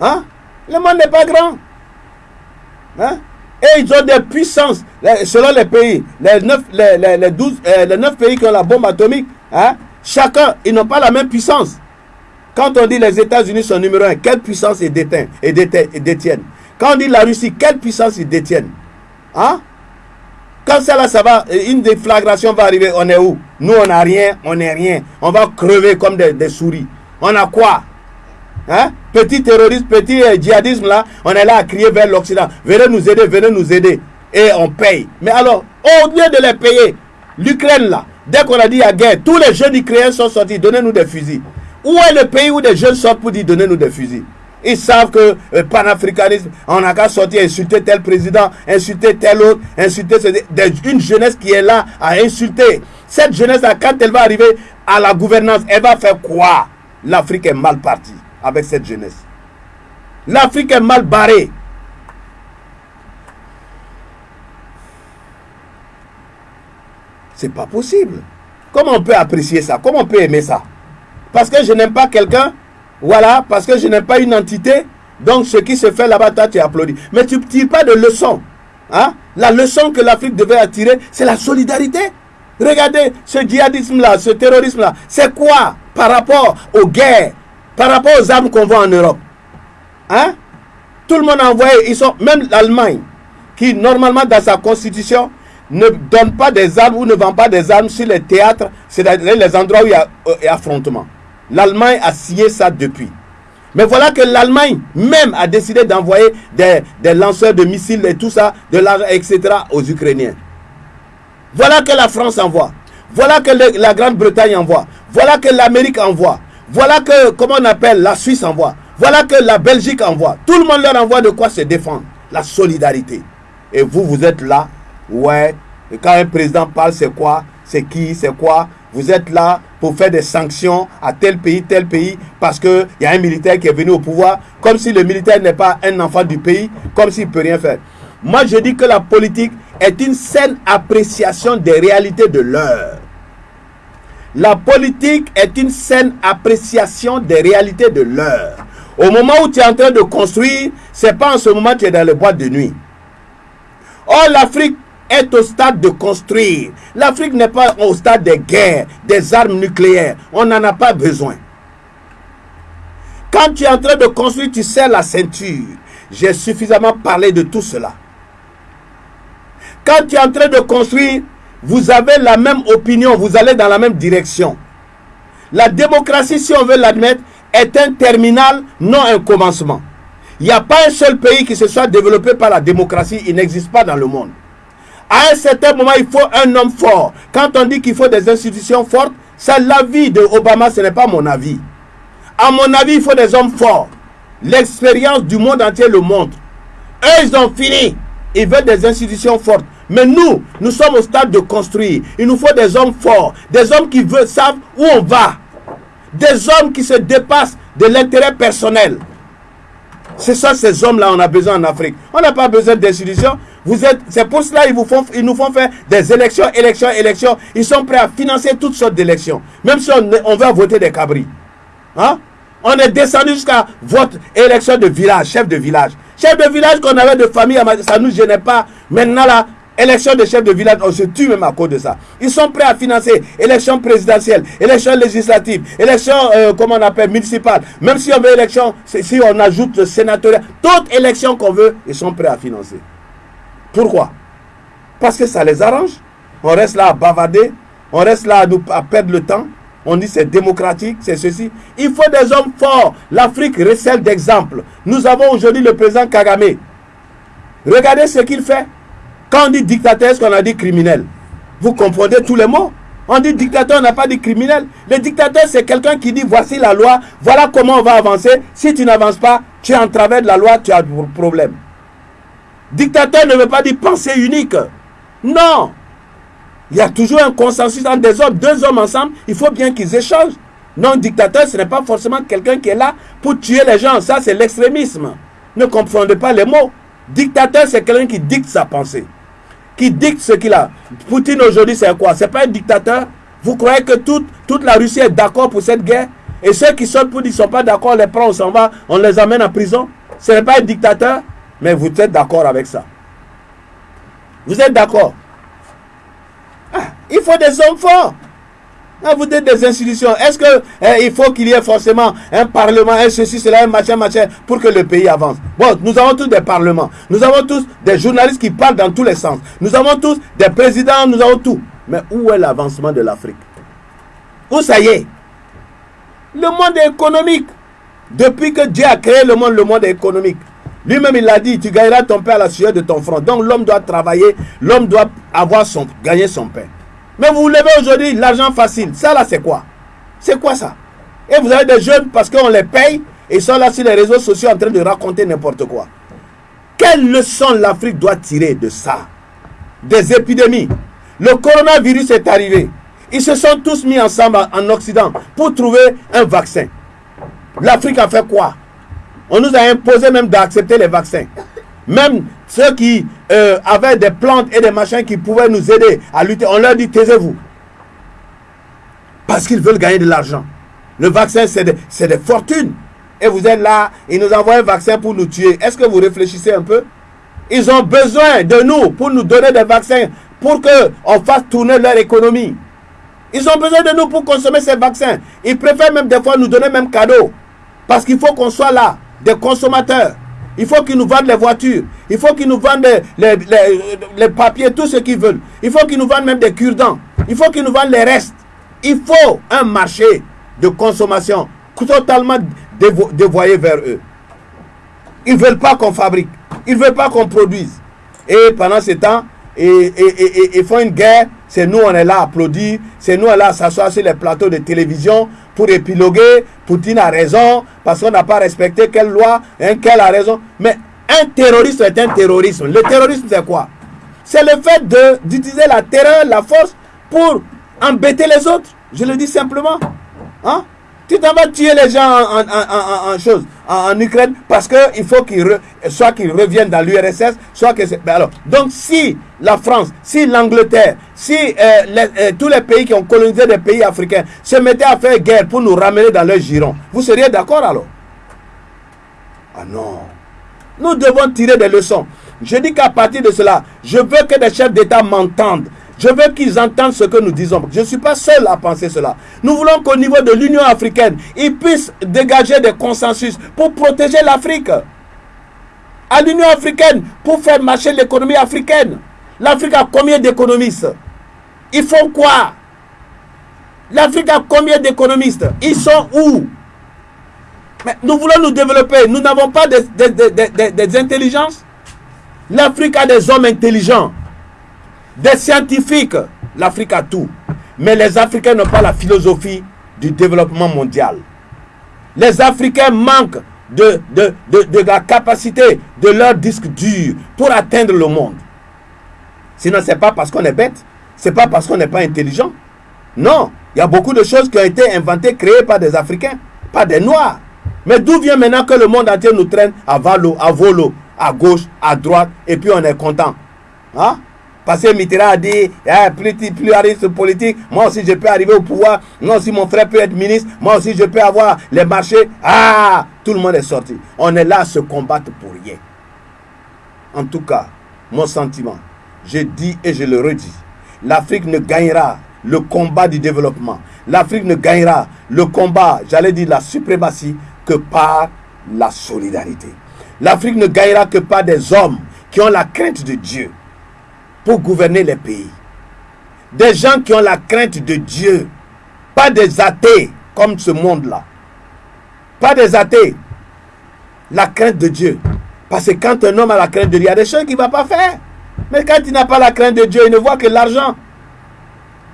Hein? Le monde n'est pas grand. Hein? Et ils ont des puissances, selon les pays, les neuf, les, les, les, 12, euh, les pays qui ont la bombe atomique, hein? chacun, ils n'ont pas la même puissance. Quand on dit les États-Unis sont numéro un, quelle puissance ils détiennent, détiennent Quand on dit la Russie, quelle puissance ils détiennent Hein? Quand là, ça va, une déflagration va arriver, on est où? Nous, on n'a rien, on n'est rien. On va crever comme des, souris. On a quoi? Hein? Petit terrorisme, petit euh, djihadisme là, on est là à crier vers l'Occident. Venez nous aider, venez nous aider. Et on paye. Mais alors, au lieu de les payer, l'Ukraine là, dès qu'on a dit à guerre, tous les jeunes Ukrainiens sont sortis, donnez-nous des fusils. Où est le pays où des jeunes sortent pour dire donnez-nous des fusils? Ils savent que le panafricanisme, on n'a qu'à sortir, insulter tel président, insulter tel autre, insulter une jeunesse qui est là à insulter. Cette jeunesse-là, quand elle va arriver à la gouvernance, elle va faire quoi? L'Afrique est mal partie avec cette jeunesse. L'Afrique est mal barrée. C'est pas possible. Comment on peut apprécier ça? Comment on peut aimer ça? Parce que je n'aime pas quelqu'un, voilà, parce que je n'aime pas une entité, donc ce qui se fait là-bas, toi tu applaudis. Mais tu ne tires pas de leçon. Hein? La leçon que l'Afrique devait attirer, c'est la solidarité. Regardez ce djihadisme-là, ce terrorisme-là, c'est quoi par rapport aux guerres, par rapport aux armes qu'on voit en Europe Hein? Tout le monde a envoyé, ils sont, même l'Allemagne, qui normalement dans sa constitution ne donne pas des armes ou ne vend pas des armes sur les théâtres, c'est-à-dire les endroits où il y a euh, affrontement. L'Allemagne a signé ça depuis. Mais voilà que l'Allemagne même a décidé d'envoyer des, lanceurs de missiles et tout ça, de l'argent, etc. aux Ukrainiens. Voilà que la France envoie. Voilà que la Grande-Bretagne envoie. Voilà que l'Amérique envoie. Voilà que, comment on appelle, la Suisse envoie. Voilà que la Belgique envoie. Tout le monde leur envoie de quoi se défendre. La solidarité. Et vous, vous êtes là. Ouais. Et quand un président parle, c'est quoi? C'est qui? C'est quoi? Vous êtes là pour faire des sanctions à tel pays, tel pays, parce qu'il y a un militaire qui est venu au pouvoir, comme si le militaire n'est pas un enfant du pays, comme s'il ne peut rien faire. Moi, je dis que la politique est une saine appréciation des réalités de l'heure. La politique est une saine appréciation des réalités de l'heure. Au moment où tu es en train de construire, c'est pas en ce moment que tu es dans le bois de nuit. Or, l'Afrique est au stade de construire. L'Afrique n'est pas au stade des guerres, des armes nucléaires. On n'en a pas besoin. Quand tu es en train de construire, tu serres la ceinture. J'ai suffisamment parlé de tout cela. Quand tu es en train de construire, vous avez la même opinion, vous allez dans la même direction. La démocratie, si on veut l'admettre, est un terminal, non un commencement. Il n'y a pas un seul pays qui se soit développé par la démocratie, il n'existe pas dans le monde. À un certain moment, il faut un homme fort. Quand on dit qu'il faut des institutions fortes, c'est l'avis de Obama, ce n'est pas mon avis. À mon avis, il faut des hommes forts. L'expérience du monde entier le montre. Eux, ils ont fini. Ils veulent des institutions fortes. Mais nous, nous sommes au stade de construire. Il nous faut des hommes forts, des hommes qui veulent, savent où on va, des hommes qui se dépassent de l'intérêt personnel. C'est ça, ces hommes-là, on a besoin en Afrique. On n'a pas besoin d'institutions. C'est pour cela qu'ils nous font faire des élections, élections, élections. Ils sont prêts à financer toutes sortes d'élections. Même si on, on va voter des cabris. Hein? On est descendu jusqu'à vote élection de village, chef de village. Chef de village qu'on avait de famille, ça ne nous gênait pas. Maintenant, là, Élection de chef de village, on se tue même à cause de ça. Ils sont prêts à financer élection présidentielle, élection législative, élection, euh, comment on appelle, municipale. Même si on veut élection, si on ajoute le sénatorial, toute élection qu'on veut, ils sont prêts à financer. Pourquoi? Parce que ça les arrange. On reste là à bavarder, on reste là à, nous, à perdre le temps. On dit c'est démocratique, c'est ceci. Il faut des hommes forts. L'Afrique recèle d'exemples. Nous avons aujourd'hui le président Kagame. Regardez ce qu'il fait. Quand on dit dictateur, est-ce qu'on a dit criminel? Vous comprenez tous les mots? On dit dictateur, on n'a pas dit criminel. Le dictateur, c'est quelqu'un qui dit voici la loi, voilà comment on va avancer. Si tu n'avances pas, tu es en travers de la loi, tu as un problème. Dictateur ne veut pas dire pensée unique. Non. Il y a toujours un consensus entre des hommes, deux hommes ensemble, il faut bien qu'ils échangent. Non, dictateur, ce n'est pas forcément quelqu'un qui est là pour tuer les gens. Ça, c'est l'extrémisme. Ne confondez pas les mots. Dictateur, c'est quelqu'un qui dicte sa pensée qui dicte ce qu'il a. Poutine aujourd'hui, c'est quoi? C'est pas un dictateur? Vous croyez que toute, toute la Russie est d'accord pour cette guerre? Et ceux qui sont pour ne sont pas d'accord, on les prend, on s'en va, on les amène en prison? Ce n'est pas un dictateur? Mais vous êtes d'accord avec ça. Vous êtes d'accord? Ah, Il faut des hommes forts. Vous êtes des institutions. Est-ce qu'il eh, faut qu'il y ait forcément un parlement, un ceci, cela, un machin, machin, pour que le pays avance? Bon, nous avons tous des parlements. Nous avons tous des journalistes qui parlent dans tous les sens. Nous avons tous des présidents, nous avons tout. Mais où est l'avancement de l'Afrique? Où ça y est? Le monde est économique. Depuis que Dieu a créé le monde, le monde est économique. Lui-même, il l'a dit, tu gagneras ton pain à la sueur de ton front. Donc l'homme doit travailler, l'homme doit avoir son, gagner son pain. Mais vous levez aujourd'hui l'argent facile. Ça là, c'est quoi? C'est quoi ça? Et vous avez des jeunes parce qu'on les paye. Ils sont là sur les réseaux sociaux en train de raconter n'importe quoi. Quelle leçon l'Afrique doit tirer de ça? Des épidémies. Le coronavirus est arrivé. Ils se sont tous mis ensemble en Occident pour trouver un vaccin. L'Afrique a fait quoi? On nous a imposé même d'accepter les vaccins. Même ceux qui euh, avaient des plantes et des machins qui pouvaient nous aider à lutter, on leur dit taisez-vous. Parce qu'ils veulent gagner de l'argent. Le vaccin, c'est des, fortunes. Et vous êtes là, ils nous envoient un vaccin pour nous tuer. Est-ce que vous réfléchissez un peu? Ils ont besoin de nous pour nous donner des vaccins, pour qu'on fasse tourner leur économie. Ils ont besoin de nous pour consommer ces vaccins. Ils préfèrent même des fois nous donner même cadeau. Parce qu'il faut qu'on soit là, des consommateurs. Il faut qu'ils nous vendent les voitures. Il faut qu'ils nous vendent les, papiers, tout ce qu'ils veulent. Il faut qu'ils nous vendent même des cure-dents. Il faut qu'ils nous vendent les restes. Il faut un marché de consommation totalement dévoyé vers eux. Ils ne veulent pas qu'on fabrique. Ils ne veulent pas qu'on produise. Et pendant ce temps, ils font une guerre. C'est nous, on est là à applaudir. C'est nous, on est là à s'asseoir sur les plateaux de télévision pour épiloguer. Poutine a raison parce qu'on n'a pas respecté quelle loi, hein, quelle a raison. Mais un terroriste est un terrorisme. Le terrorisme, c'est quoi? C'est le fait d'utiliser la terreur, la force pour embêter les autres. Je le dis simplement. Hein? Tu t'en vas tuer les gens en, en, en, chose, en, Ukraine parce qu'il faut qu'ils soit qu'ils reviennent dans l'URSS, soit que. Ben donc si la France, si l'Angleterre, si euh, euh, tous les pays qui ont colonisé des pays africains se mettaient à faire guerre pour nous ramener dans leur giron, vous seriez d'accord alors? Ah non. Nous devons tirer des leçons. Je dis qu'à partir de cela, je veux que les chefs d'État m'entendent. Je veux qu'ils entendent ce que nous disons. Je ne suis pas seul à penser cela. Nous voulons qu'au niveau de l'Union africaine, ils puissent dégager des consensus pour protéger l'Afrique. À l'Union africaine, pour faire marcher l'économie africaine. L'Afrique a combien d'économistes? Ils font quoi? L'Afrique a combien d'économistes? Ils sont où? Nous voulons nous développer. Nous n'avons pas des, des intelligences. L'Afrique a des hommes intelligents. Des scientifiques, l'Afrique a tout. Mais les Africains n'ont pas la philosophie du développement mondial. Les Africains manquent de, de, de, la capacité de leur disque dur pour atteindre le monde. Sinon, ce n'est pas parce qu'on est bête, ce n'est pas parce qu'on n'est pas intelligent. Non, il y a beaucoup de choses qui ont été inventées, créées par des Africains, pas des Noirs. Mais d'où vient maintenant que le monde entier nous traîne à valo, à volo, à gauche, à droite, et puis on est content? Hein? Parce que Mitterrand a dit, eh, plus, politique, moi aussi je peux arriver au pouvoir, moi aussi mon frère peut être ministre, moi aussi je peux avoir les marchés. Ah, tout le monde est sorti. On est là à se combattre pour rien. En tout cas, mon sentiment, je dis et je le redis, l'Afrique ne gagnera le combat du développement. L'Afrique ne gagnera le combat, j'allais dire la suprématie, que par la solidarité. L'Afrique ne gagnera que par des hommes qui ont la crainte de Dieu pour gouverner les pays. Des gens qui ont la crainte de Dieu, pas des athées comme ce monde-là. Pas des athées. La crainte de Dieu. Parce que quand un homme a la crainte de Dieu, il y a des choses qu'il ne va pas faire. Mais quand il n'a pas la crainte de Dieu, il ne voit que l'argent.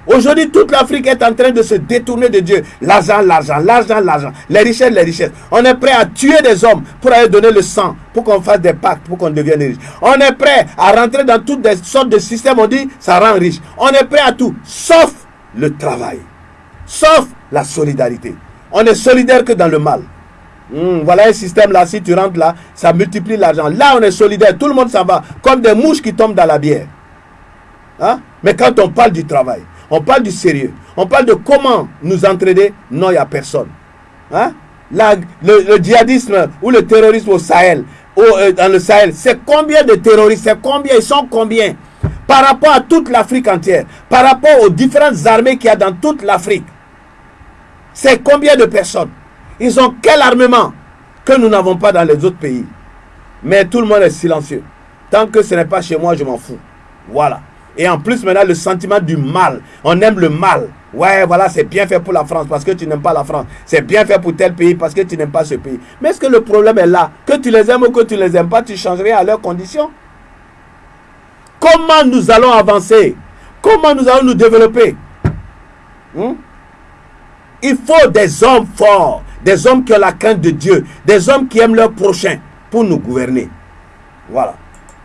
Aujourd'hui, toute l'Afrique est en train de se détourner de Dieu. L'argent, l'argent, l'argent, l'argent. Les richesses, les richesses. On est prêt à tuer des hommes pour aller donner le sang, pour qu'on fasse des pactes, pour qu'on devienne riche. On est prêt à rentrer dans toutes des sortes de systèmes. On dit, ça rend riche. On est prêt à tout, sauf le travail. Sauf la solidarité. On est solidaire que dans le mal. Hmm, voilà un système là, si tu rentres là, ça multiplie l'argent. Là, on est solidaire. Tout le monde s'en va. Comme des mouches qui tombent dans la bière. Hein? Mais quand on parle du travail, on parle du sérieux. On parle de comment nous entraîner. Non, il n'y a personne. Hein? le, djihadisme ou le terrorisme au Sahel, euh, dans le Sahel, c'est combien de terroristes? C'est combien? Ils sont combien? Par rapport à toute l'Afrique entière, par rapport aux différentes armées qu'il y a dans toute l'Afrique, c'est combien de personnes? Ils ont quel armement que nous n'avons pas dans les autres pays? Mais tout le monde est silencieux. Tant que ce n'est pas chez moi, je m'en fous. Voilà. Et en plus, maintenant, le sentiment du mal. On aime le mal. Ouais, voilà, c'est bien fait pour la France parce que tu n'aimes pas la France. C'est bien fait pour tel pays parce que tu n'aimes pas ce pays. Mais est-ce que le problème est là? Que tu les aimes ou que tu les aimes pas, tu changerais à leurs conditions? Comment nous allons avancer? Comment nous allons nous développer? Hmm? Il faut des hommes forts, des hommes qui ont la crainte de Dieu, des hommes qui aiment leur prochain pour nous gouverner. Voilà.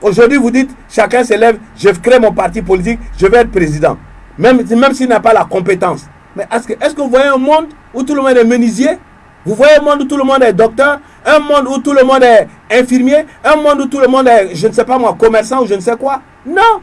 Aujourd'hui, vous dites, chacun s'élève, je crée mon parti politique, je vais être président. Même, même s'il n'a pas la compétence. Mais est-ce que, est vous voyez un monde où tout le monde est menuisier? Vous voyez un monde où tout le monde est docteur? Un monde où tout le monde est infirmier? Un monde où tout le monde est, je ne sais pas moi, commerçant ou je ne sais quoi? Non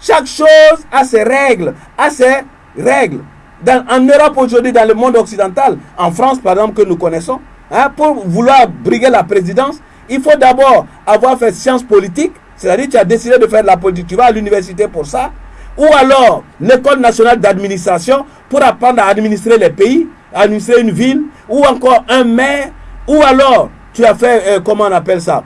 Chaque chose a ses règles, a ses règles. en Europe aujourd'hui, dans le monde occidental, en France par exemple que nous connaissons, hein, pour vouloir briguer la présidence, il faut d'abord avoir fait sciences politiques, c'est-à-dire tu as décidé de faire de la politique, tu vas à l'université pour ça, ou alors l'école nationale d'administration pour apprendre à administrer les pays, administrer une ville, ou encore un maire, ou alors tu as fait, euh, comment on appelle ça,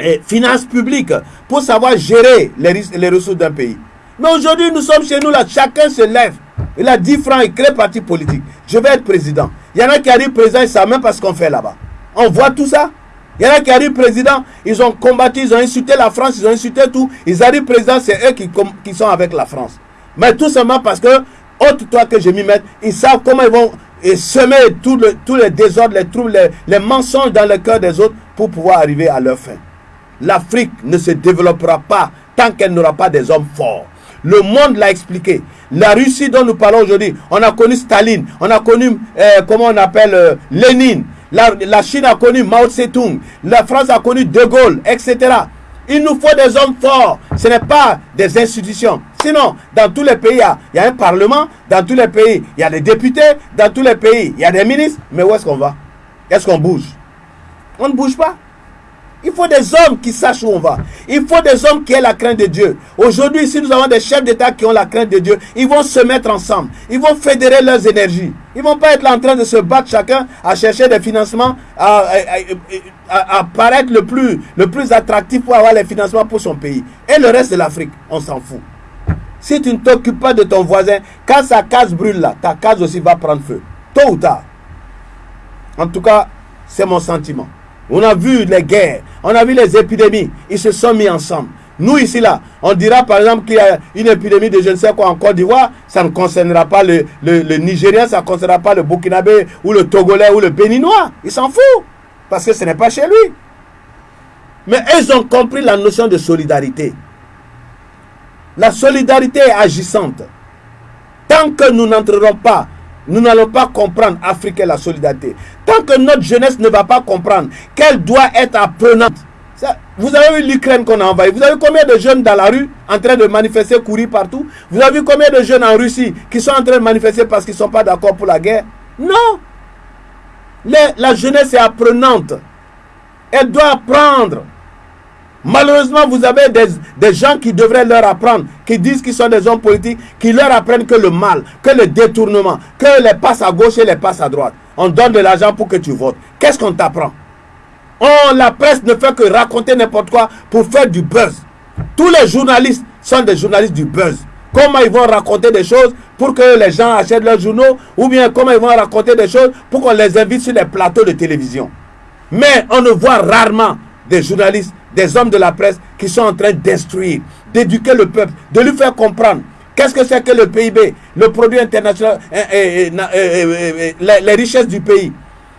et finances publiques pour savoir gérer les, ressources d'un pays. Mais aujourd'hui, nous sommes chez nous là, chacun se lève. Il a 10 francs, il crée parti politique. Je vais être président. Il y en a qui arrivent président, ils savent même pas ce qu'on fait là-bas. On voit tout ça. Il y en a qui arrivent président, ils ont combattu, ils ont insulté la France, ils ont insulté tout. Ils arrivent président, c'est eux qui, sont avec la France. Mais tout simplement parce que, autre toi que je m'y mette, ils savent comment ils vont semer tous les désordres, les troubles, les, les mensonges dans le cœur des autres pour pouvoir arriver à leur fin. L'Afrique ne se développera pas tant qu'elle n'aura pas des hommes forts. Le monde l'a expliqué. La Russie dont nous parlons aujourd'hui, on a connu Staline, on a connu, euh, comment on appelle, euh, Lénine. La, Chine a connu Mao Tse-tung. La France a connu De Gaulle, etc. Il nous faut des hommes forts. Ce n'est pas des institutions. Sinon, dans tous les pays, il y, a, il y, a, un parlement. Dans tous les pays, il y a des députés. Dans tous les pays, il y a des ministres. Mais où est-ce qu'on va? Est-ce qu'on bouge? On ne bouge pas. Il faut des hommes qui sachent où on va. Il faut des hommes qui aient la crainte de Dieu. Aujourd'hui, si nous avons des chefs d'État qui ont la crainte de Dieu, ils vont se mettre ensemble. Ils vont fédérer leurs énergies. Ils ne vont pas être en train de se battre chacun à chercher des financements, à, à, paraître le plus, le plus attractif pour avoir les financements pour son pays. Et le reste de l'Afrique, on s'en fout. Si tu ne t'occupes pas de ton voisin, quand sa case brûle là, ta case aussi va prendre feu. Tôt ou tard. En tout cas, c'est mon sentiment. On a vu les guerres, on a vu les épidémies, ils se sont mis ensemble. Nous ici là, on dira par exemple qu'il y a une épidémie de je ne sais quoi en Côte d'Ivoire, ça ne concernera pas le, le, Nigérien, ça ne concernera pas le Burkinabé ou le Togolais ou le Béninois. Il s'en fout parce que ce n'est pas chez lui. Mais ils ont compris la notion de solidarité. La solidarité est agissante. Tant que nous n'entrerons pas nous n'allons pas comprendre Afrique et la solidarité. Tant que notre jeunesse ne va pas comprendre qu'elle doit être apprenante. vous avez vu l'Ukraine qu'on a envahi. Vous avez vu combien de jeunes dans la rue en train de manifester, courir partout? Vous avez vu combien de jeunes en Russie qui sont en train de manifester parce qu'ils ne sont pas d'accord pour la guerre? Non La jeunesse est apprenante. Elle doit apprendre. Malheureusement, vous avez des, gens qui devraient leur apprendre, qui disent qu'ils sont des hommes politiques, qui leur apprennent que le mal, que le détournement, que les passes à gauche et les passes à droite. On donne de l'argent pour que tu votes. Qu'est-ce qu'on t'apprend? Oh, la presse ne fait que raconter n'importe quoi pour faire du buzz. Tous les journalistes sont des journalistes du buzz. Comment ils vont raconter des choses pour que les gens achètent leurs journaux? Ou bien comment ils vont raconter des choses pour qu'on les invite sur les plateaux de télévision? Mais on ne voit rarement des journalistes des hommes de la presse qui sont en train d'instruire, d'éduquer le peuple, de lui faire comprendre qu'est-ce que c'est que le PIB, le produit international, et, les, richesses du pays.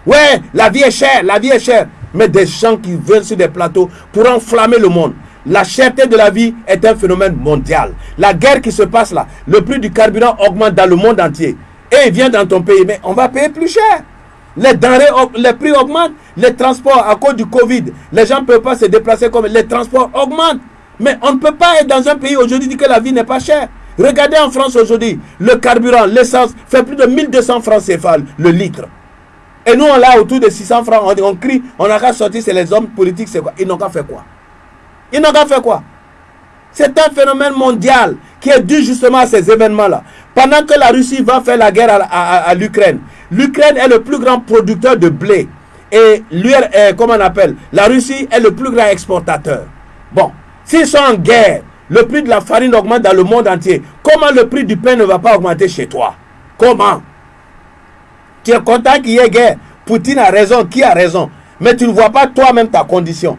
Ouais, la vie est chère, la vie est chère. Mais des gens qui viennent sur des plateaux pour enflammer le monde. La cherté de la vie est un phénomène mondial. La guerre qui se passe là, le prix du carburant augmente dans le monde entier. Et il vient dans ton pays, mais on va payer plus cher. Les denrées, les prix augmentent. Les transports, à cause du Covid, les gens ne peuvent pas se déplacer comme les transports augmentent. Mais on ne peut pas être dans un pays aujourd'hui dire que la vie n'est pas chère. Regardez en France aujourd'hui, le carburant, l'essence fait plus de 1200 francs CFA le litre. Et nous, on l'a autour de 600 francs. On, crie, on a qu'à sortir, c'est les hommes politiques, c'est quoi? Ils n'ont qu'à faire quoi? Ils n'ont qu'à faire quoi? C'est un phénomène mondial qui est dû justement à ces événements-là. Pendant que la Russie va faire la guerre à l'Ukraine, L'Ukraine est le plus grand producteur de blé. Et lui, euh, comment on appelle La Russie est le plus grand exportateur. Bon, s'ils sont en guerre, le prix de la farine augmente dans le monde entier. Comment le prix du pain ne va pas augmenter chez toi? Comment? Tu es content qu'il y ait guerre? Poutine a raison, qui a raison? Mais tu ne vois pas toi-même ta condition.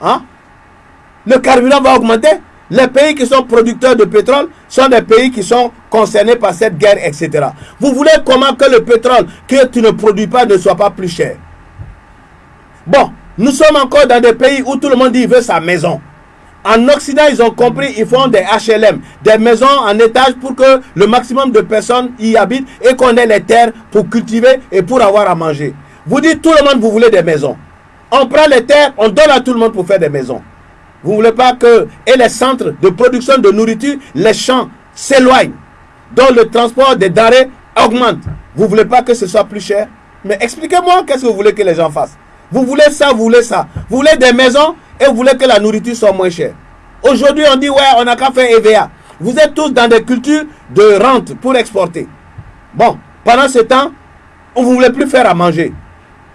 Hein? Le carburant va augmenter? Les pays qui sont producteurs de pétrole sont des pays qui sont concernés par cette guerre, etc. Vous voulez comment que le pétrole que tu ne produis pas ne soit pas plus cher? Bon, nous sommes encore dans des pays où tout le monde dit qu'il veut sa maison. En Occident, ils ont compris, ils font des HLM, des maisons en étage pour que le maximum de personnes y habitent et qu'on ait les terres pour cultiver et pour avoir à manger. Vous dites tout le monde, vous voulez des maisons. On prend les terres, on donne à tout le monde pour faire des maisons. Vous ne voulez pas que et les centres de production de nourriture, les champs s'éloignent, dont le transport des denrées augmente. Vous ne voulez pas que ce soit plus cher? Mais expliquez-moi qu'est-ce que vous voulez que les gens fassent? Vous voulez ça, vous voulez ça. Vous voulez des maisons et vous voulez que la nourriture soit moins chère. Aujourd'hui, on dit, ouais, on n'a qu'à faire EVA. Vous êtes tous dans des cultures de rente pour exporter. Bon, pendant ce temps, on ne voulait plus faire à manger.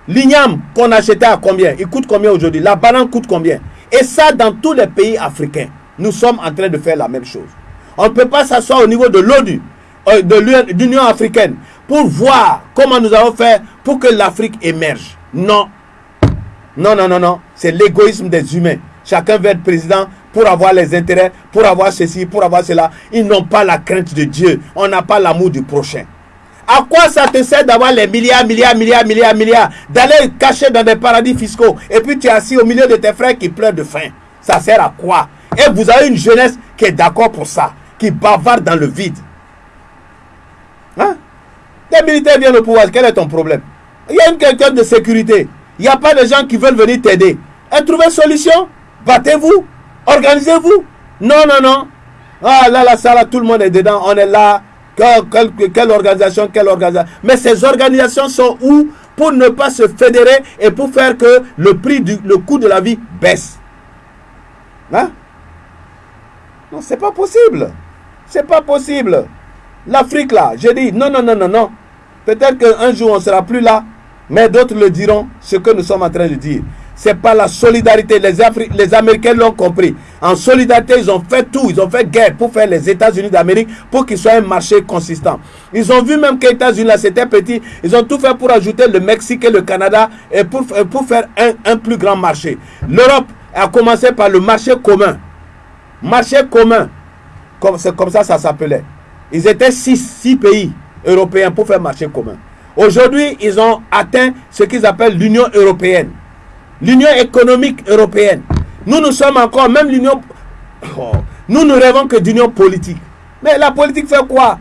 L'igname qu'on achetait à combien? Il coûte combien aujourd'hui? La banane coûte combien? Et ça, dans tous les pays africains, nous sommes en train de faire la même chose. On ne peut pas s'asseoir au niveau de l'ONU, euh, de l'Union africaine, pour voir comment nous allons faire pour que l'Afrique émerge. Non. Non, non, non, non. C'est l'égoïsme des humains. Chacun veut être président pour avoir les intérêts, pour avoir ceci, pour avoir cela. Ils n'ont pas la crainte de Dieu. On n'a pas l'amour du prochain. À quoi ça te sert d'avoir les milliards, milliards, milliards, milliards, milliards, d'aller cacher dans des paradis fiscaux et puis tu es assis au milieu de tes frères qui pleurent de faim? Ça sert à quoi? Et vous avez une jeunesse qui est d'accord pour ça, qui bavarde dans le vide. Hein? Les militaires viennent au pouvoir, quel est ton problème? Il y a une question de sécurité. Il n'y a pas de gens qui veulent venir t'aider. Et trouvez solution? Battez-vous? Organisez-vous? Non, non, non. Ah là, là, ça, là, tout le monde est dedans. On est là. Quelle, organisation, quelle organisation. Mais ces organisations sont où pour ne pas se fédérer et pour faire que le prix, du, le coût de la vie baisse? Hein? Non, c'est pas possible. C'est pas possible. L'Afrique là, j'ai dit non, non, non, non, non. Peut-être qu'un jour on sera plus là, mais d'autres le diront ce que nous sommes en train de dire. C'est pas la solidarité. Les, les Américains l'ont compris. En solidarité, ils ont fait tout. Ils ont fait guerre pour faire les États-Unis d'Amérique pour qu'ils soient un marché consistant. Ils ont vu même que les États-Unis, là, c'était petit. Ils ont tout fait pour ajouter le Mexique et le Canada et pour, pour faire un, un plus grand marché. L'Europe a commencé par le marché commun. Marché commun. C'est comme ça ça s'appelait. Ils étaient six, six pays européens pour faire marché commun. Aujourd'hui, ils ont atteint ce qu'ils appellent l'Union européenne. L'Union économique européenne. Nous, nous sommes encore, même l'Union... Oh, nous, nous rêvons que d'union politique. Mais la politique fait quoi?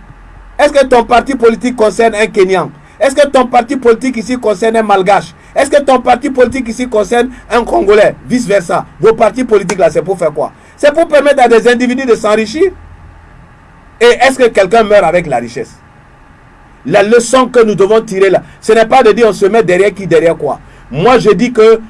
Est-ce que ton parti politique concerne un Kenyan? Est-ce que ton parti politique ici concerne un Malgache? Est-ce que ton parti politique ici concerne un Congolais? Vice-versa. Vos partis politiques là, c'est pour faire quoi? C'est pour permettre à des individus de s'enrichir? Et est-ce que quelqu'un meurt avec la richesse? La leçon que nous devons tirer là, ce n'est pas de dire on se met derrière qui, derrière quoi. Moi, je dis que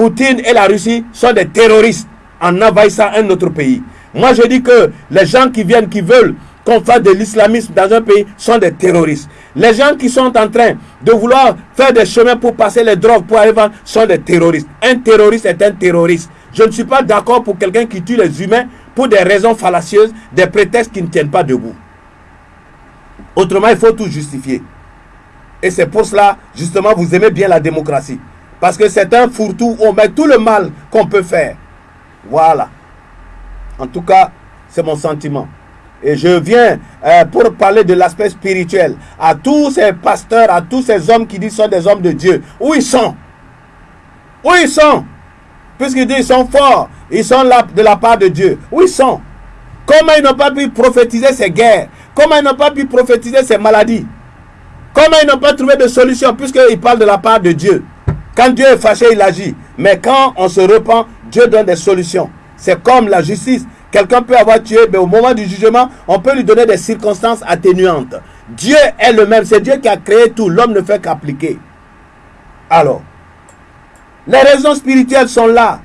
Poutine et la Russie sont des terroristes en envahissant un autre pays. Moi, je dis que les gens qui viennent, qui veulent qu'on fasse de l'islamisme dans un pays, sont des terroristes. Les gens qui sont en train de vouloir faire des chemins pour passer les drogues, pour aller vendre, sont des terroristes. Un terroriste est un terroriste. Je ne suis pas d'accord pour quelqu'un qui tue les humains pour des raisons fallacieuses, des prétextes qui ne tiennent pas debout. Autrement, il faut tout justifier. Et c'est pour cela, justement, vous aimez bien la démocratie. Parce que c'est un fourre-tout, on met tout le mal qu'on peut faire. Voilà. En tout cas, c'est mon sentiment. Et je viens euh, pour parler de l'aspect spirituel. À tous ces pasteurs, à tous ces hommes qui disent sont des hommes de Dieu. Où ils sont? Où ils sont? Puisqu'ils disent qu'ils sont forts, ils sont là de la part de Dieu. Où ils sont? Comment ils n'ont pas pu prophétiser ces guerres? Comment ils n'ont pas pu prophétiser ces maladies? Comment ils n'ont pas trouvé de solution puisqu'ils parlent de la part de Dieu? Quand Dieu est fâché, il agit. Mais quand on se repent, Dieu donne des solutions. C'est comme la justice. Quelqu'un peut avoir tué, mais au moment du jugement, on peut lui donner des circonstances atténuantes. Dieu est le même. C'est Dieu qui a créé tout. L'homme ne fait qu'appliquer. Alors, les raisons spirituelles sont là.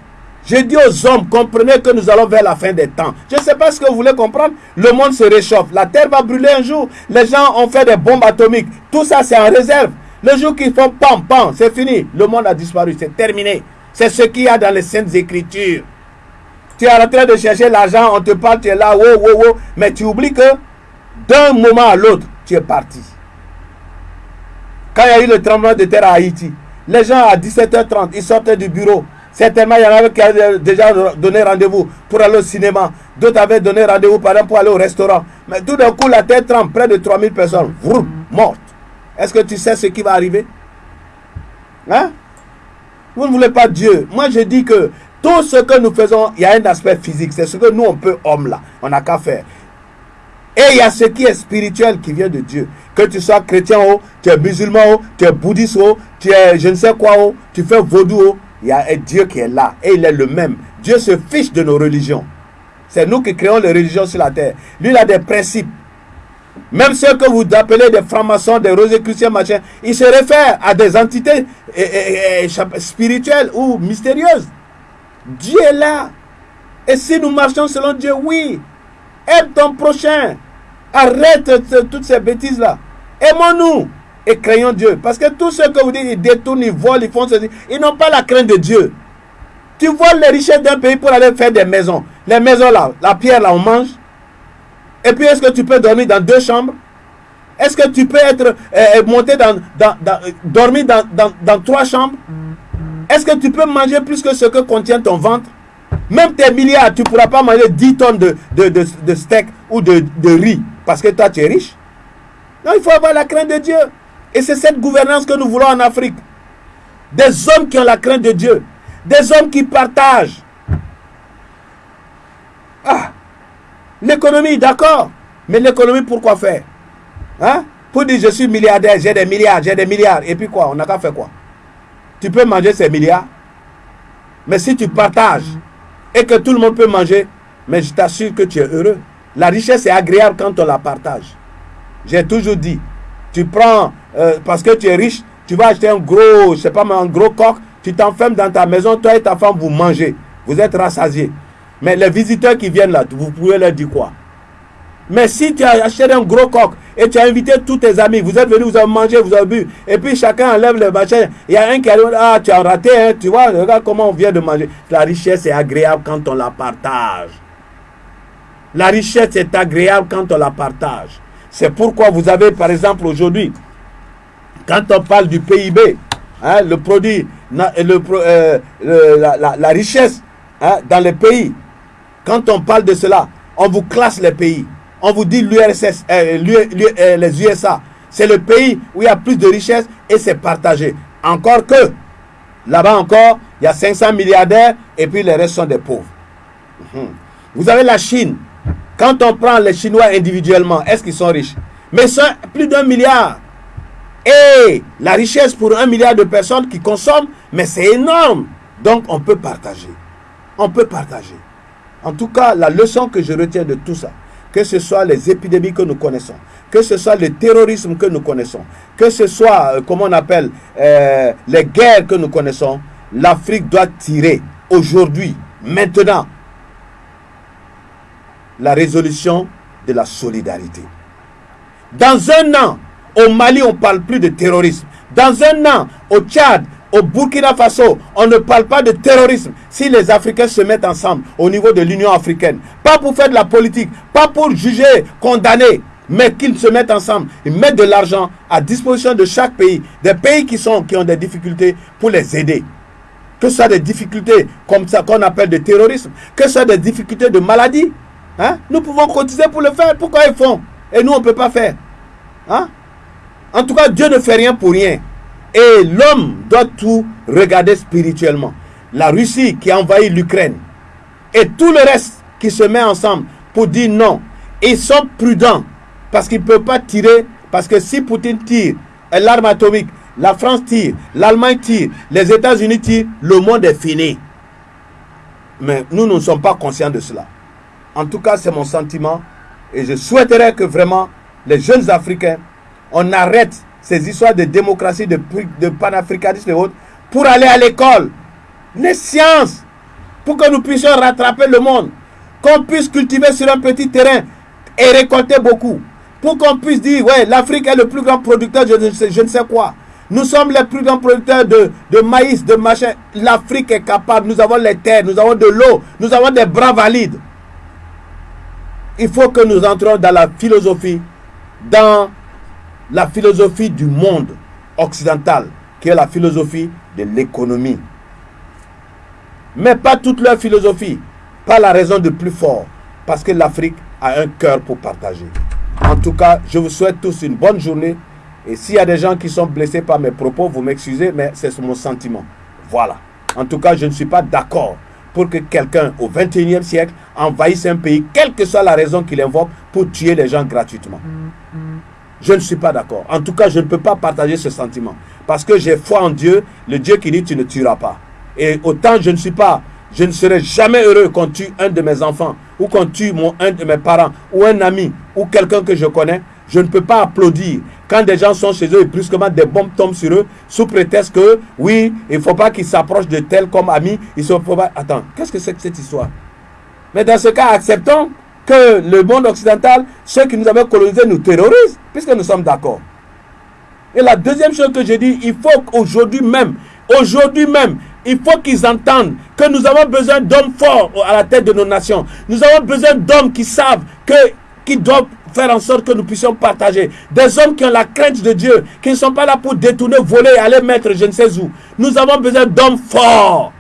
Je dis aux hommes, comprenez que nous allons vers la fin des temps. Je ne sais pas ce que vous voulez comprendre. Le monde se réchauffe. La terre va brûler un jour. Les gens ont fait des bombes atomiques. Tout ça, c'est en réserve. Le jour qu'ils font pam, pam, c'est fini. Le monde a disparu, c'est terminé. C'est ce qu'il y a dans les Saintes Écritures. Tu es en train de chercher l'argent, on te parle, tu es là, wow, wow, wow. Mais tu oublies que d'un moment à l'autre, tu es parti. Quand il y a eu le tremblement de terre à Haïti, les gens à 17h30, ils sortaient du bureau. Certainement, il y en avait qui avaient déjà donné rendez-vous pour aller au cinéma. D'autres avaient donné rendez-vous, par exemple, pour aller au restaurant. Mais tout d'un coup, la tête tremble, près de 3000 personnes, vroom, mortes. Est-ce que tu sais ce qui va arriver? Hein? Vous ne voulez pas Dieu. Moi, je dis que tout ce que nous faisons, il y a un aspect physique. C'est ce que nous, on peut, homme là, on n'a qu'à faire. Et il y a ce qui est spirituel qui vient de Dieu. Que tu sois chrétien ou tu es musulman ou tu es bouddhiste ou tu es je ne sais quoi ou tu fais vaudou il y a un Dieu qui est là et il est le même. Dieu se fiche de nos religions. C'est nous qui créons les religions sur la terre. Lui, il a des principes. Même ceux que vous appelez des francs-maçons, des chrétiens, machin, ils se réfèrent à des entités spirituelles ou mystérieuses. Dieu est là. Et si nous marchons selon Dieu, oui, aime ton prochain. Arrête toutes ces bêtises-là. Aimons-nous et craignons Dieu. Parce que tous ceux que vous dites, ils détournent, ils volent, ils font ceci, ils n'ont pas la crainte de Dieu. Tu voles les richesses d'un pays pour aller faire des maisons. Les maisons là, la pierre là, on mange. Et puis, est-ce que tu peux dormir dans deux chambres? Est-ce que tu peux être euh, euh, monté dans, dans, dormir dans, trois chambres? Est-ce que tu peux manger plus que ce que contient ton ventre? Même tes milliards, tu ne pourras pas manger 10 tonnes de, de, de steak ou de, riz parce que toi, tu es riche. Non, il faut avoir la crainte de Dieu. Et c'est cette gouvernance que nous voulons en Afrique. Des hommes qui ont la crainte de Dieu. Des hommes qui partagent. Ah, l'économie, d'accord. Mais l'économie, pourquoi faire? Hein? Pour dire je suis milliardaire, j'ai des milliards, j'ai des milliards. Et puis quoi? On n'a qu'à faire quoi? Tu peux manger ces milliards. Mais si tu partages et que tout le monde peut manger, mais je t'assure que tu es heureux. La richesse est agréable quand on la partage. J'ai toujours dit, tu prends, euh, parce que tu es riche, tu vas acheter un gros, je sais pas, un gros coq, tu t'enfermes dans ta maison, toi et ta femme, vous mangez. Vous êtes rassasiés. Mais les visiteurs qui viennent là, vous pouvez leur dire quoi? Mais si tu as acheté un gros coq et tu as invité tous tes amis, vous êtes venus, vous avez mangé, vous avez bu, et puis chacun enlève le machin, il y a un qui arrive, ah, tu as raté, hein, tu vois, regarde comment on vient de manger. La richesse est agréable quand on la partage. La richesse est agréable quand on la partage. C'est pourquoi vous avez, par exemple, aujourd'hui, quand on parle du PIB, hein, le produit, euh, la, richesse hein, dans les pays, quand on parle de cela, on vous classe les pays. On vous dit euh, euh, les USA, c'est le pays où il y a plus de richesse et c'est partagé. Encore que, là-bas encore, il y a 500 milliardaires et puis les restes sont des pauvres. Mhm. Vous avez la Chine, quand on prend les Chinois individuellement, est-ce qu'ils sont riches? Mais sont plus d'un milliard. Et la richesse pour un milliard de personnes qui consomment, mais c'est énorme. Donc on peut partager. On peut partager. En tout cas, la leçon que je retiens de tout ça, que ce soit les épidémies que nous connaissons, que ce soit le terrorisme que nous connaissons, que ce soit, euh, comment on appelle, euh, les guerres que nous connaissons, l'Afrique doit tirer aujourd'hui, maintenant, la résolution de la solidarité. Dans un an, au Mali, on ne parle plus de terrorisme. Dans un an, au Tchad, au Burkina Faso, on ne parle pas de terrorisme si les Africains se mettent ensemble au niveau de l'Union africaine. Pas pour faire de la politique, pas pour juger, condamner, mais qu'ils se mettent ensemble. Ils mettent de l'argent à disposition de chaque pays, des pays qui, sont, qui ont des difficultés pour les aider. Que ce soit des difficultés comme ça qu'on appelle de terrorisme, que ce soit des difficultés de maladie, Hein? Nous pouvons cotiser pour le faire. Pourquoi ils font? Et nous, on ne peut pas faire. Hein? En tout cas, Dieu ne fait rien pour rien. Et l'homme doit tout regarder spirituellement. La Russie qui a envahi l'Ukraine et tout le reste qui se met ensemble pour dire non. Ils sont prudents parce qu'ils ne peuvent pas tirer. Parce que si Poutine tire l'arme atomique, la France tire, l'Allemagne tire, les États-Unis tirent, le monde est fini. Mais nous ne sommes pas conscients de cela. En tout cas, c'est mon sentiment. Et je souhaiterais que vraiment les jeunes Africains, on arrête ces histoires de démocratie, de, de panafricanisme et autres, pour aller à l'école. Les sciences, pour que nous puissions rattraper le monde. Qu'on puisse cultiver sur un petit terrain et récolter beaucoup. Pour qu'on puisse dire, ouais, l'Afrique est le plus grand producteur, je ne sais, je ne sais quoi. Nous sommes les plus grands producteurs de, de maïs, de machin. L'Afrique est capable. Nous avons les terres, nous avons de l'eau, nous avons des bras valides il faut que nous entrons dans la philosophie, dans la philosophie du monde occidental, qui est la philosophie de l'économie. mais pas toute leur philosophie, pas la raison de plus fort, parce que l'Afrique a un cœur pour partager. En tout cas, je vous souhaite tous une bonne journée. Et s'il y a des gens qui sont blessés par mes propos, vous m'excusez, mais c'est mon sentiment. Voilà. En tout cas, je ne suis pas d'accord pour que quelqu'un au 21e siècle envahisse un pays, quelle que soit la raison qu'il invoque, pour tuer les gens gratuitement. Je ne suis pas d'accord. En tout cas, je ne peux pas partager ce sentiment. Parce que j'ai foi en Dieu, le Dieu qui dit tu ne tueras pas. Et autant je ne suis pas, je ne serai jamais heureux qu'on tue un de mes enfants, ou qu'on tue mon, un de mes parents, ou un ami, ou quelqu'un que je connais. Je ne peux pas applaudir quand des gens sont chez eux et brusquement des bombes tombent sur eux sous prétexte que oui, il ne faut pas qu'ils s'approchent de tel comme amis. Ils pas... Attends, qu'est-ce que c'est que cette histoire? Mais dans ce cas, acceptons que le monde occidental, ceux qui nous avaient colonisés, nous terrorisent, puisque nous sommes d'accord. Et la deuxième chose que je dis, il faut qu'aujourd'hui même, aujourd'hui même, il faut qu'ils entendent que nous avons besoin d'hommes forts à la tête de nos nations. Nous avons besoin d'hommes qui savent que, qui doivent faire en sorte que nous puissions partager. Des hommes qui ont la crainte de Dieu, qui ne sont pas là pour détourner, voler et aller mettre je ne sais où. Nous avons besoin d'hommes forts.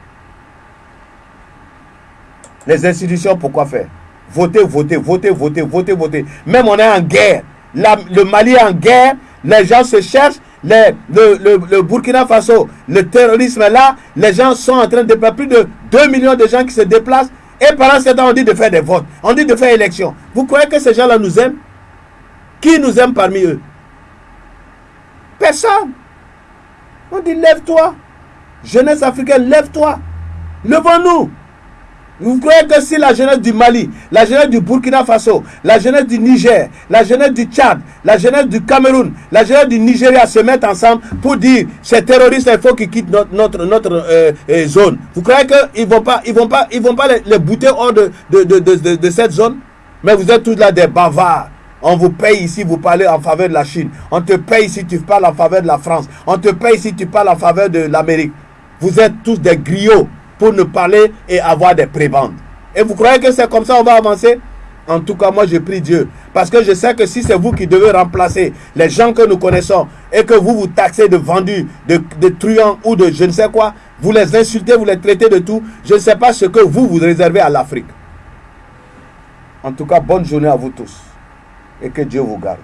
Les institutions, pourquoi faire? Voter, voter, voter, voter, voter, voter. Même on est en guerre. le Mali est en guerre. Les gens se cherchent. le, Burkina Faso, le terrorisme est là. Les gens sont en train de plus de 2 millions de gens qui se déplacent. Et pendant ce temps, on dit de faire des votes. On dit de faire élection. Vous croyez que ces gens-là nous aiment? Qui nous aime parmi eux? Personne. On dit lève-toi. Jeunesse africaine, lève-toi. Levons-nous. Vous croyez que si la jeunesse du Mali, la jeunesse du Burkina Faso, la jeunesse du Niger, la jeunesse du Tchad, la jeunesse du Cameroun, la jeunesse du Nigeria se mettent ensemble pour dire ces terroristes, il faut qu'ils quittent notre, notre, notre euh, euh, zone. Vous croyez qu'ils ne vont pas, ils vont pas, ils vont pas les, bouter hors de, de, de, de, cette zone? Mais vous êtes tous là des bavards. On vous paye ici, vous parlez en faveur de la Chine. On te paye ici, tu parles en faveur de la France. On te paye ici, tu parles en faveur de l'Amérique. Vous êtes tous des griots pour ne parler et avoir des prébendes. Et vous croyez que c'est comme ça qu'on va avancer? En tout cas, moi, je prie Dieu. Parce que je sais que si c'est vous qui devez remplacer les gens que nous connaissons et que vous vous taxez de vendus, de, de truands ou de je ne sais quoi, vous les insultez, vous les traitez de tout, je ne sais pas ce que vous vous réservez à l'Afrique. En tout cas, bonne journée à vous tous et que Dieu vous garde.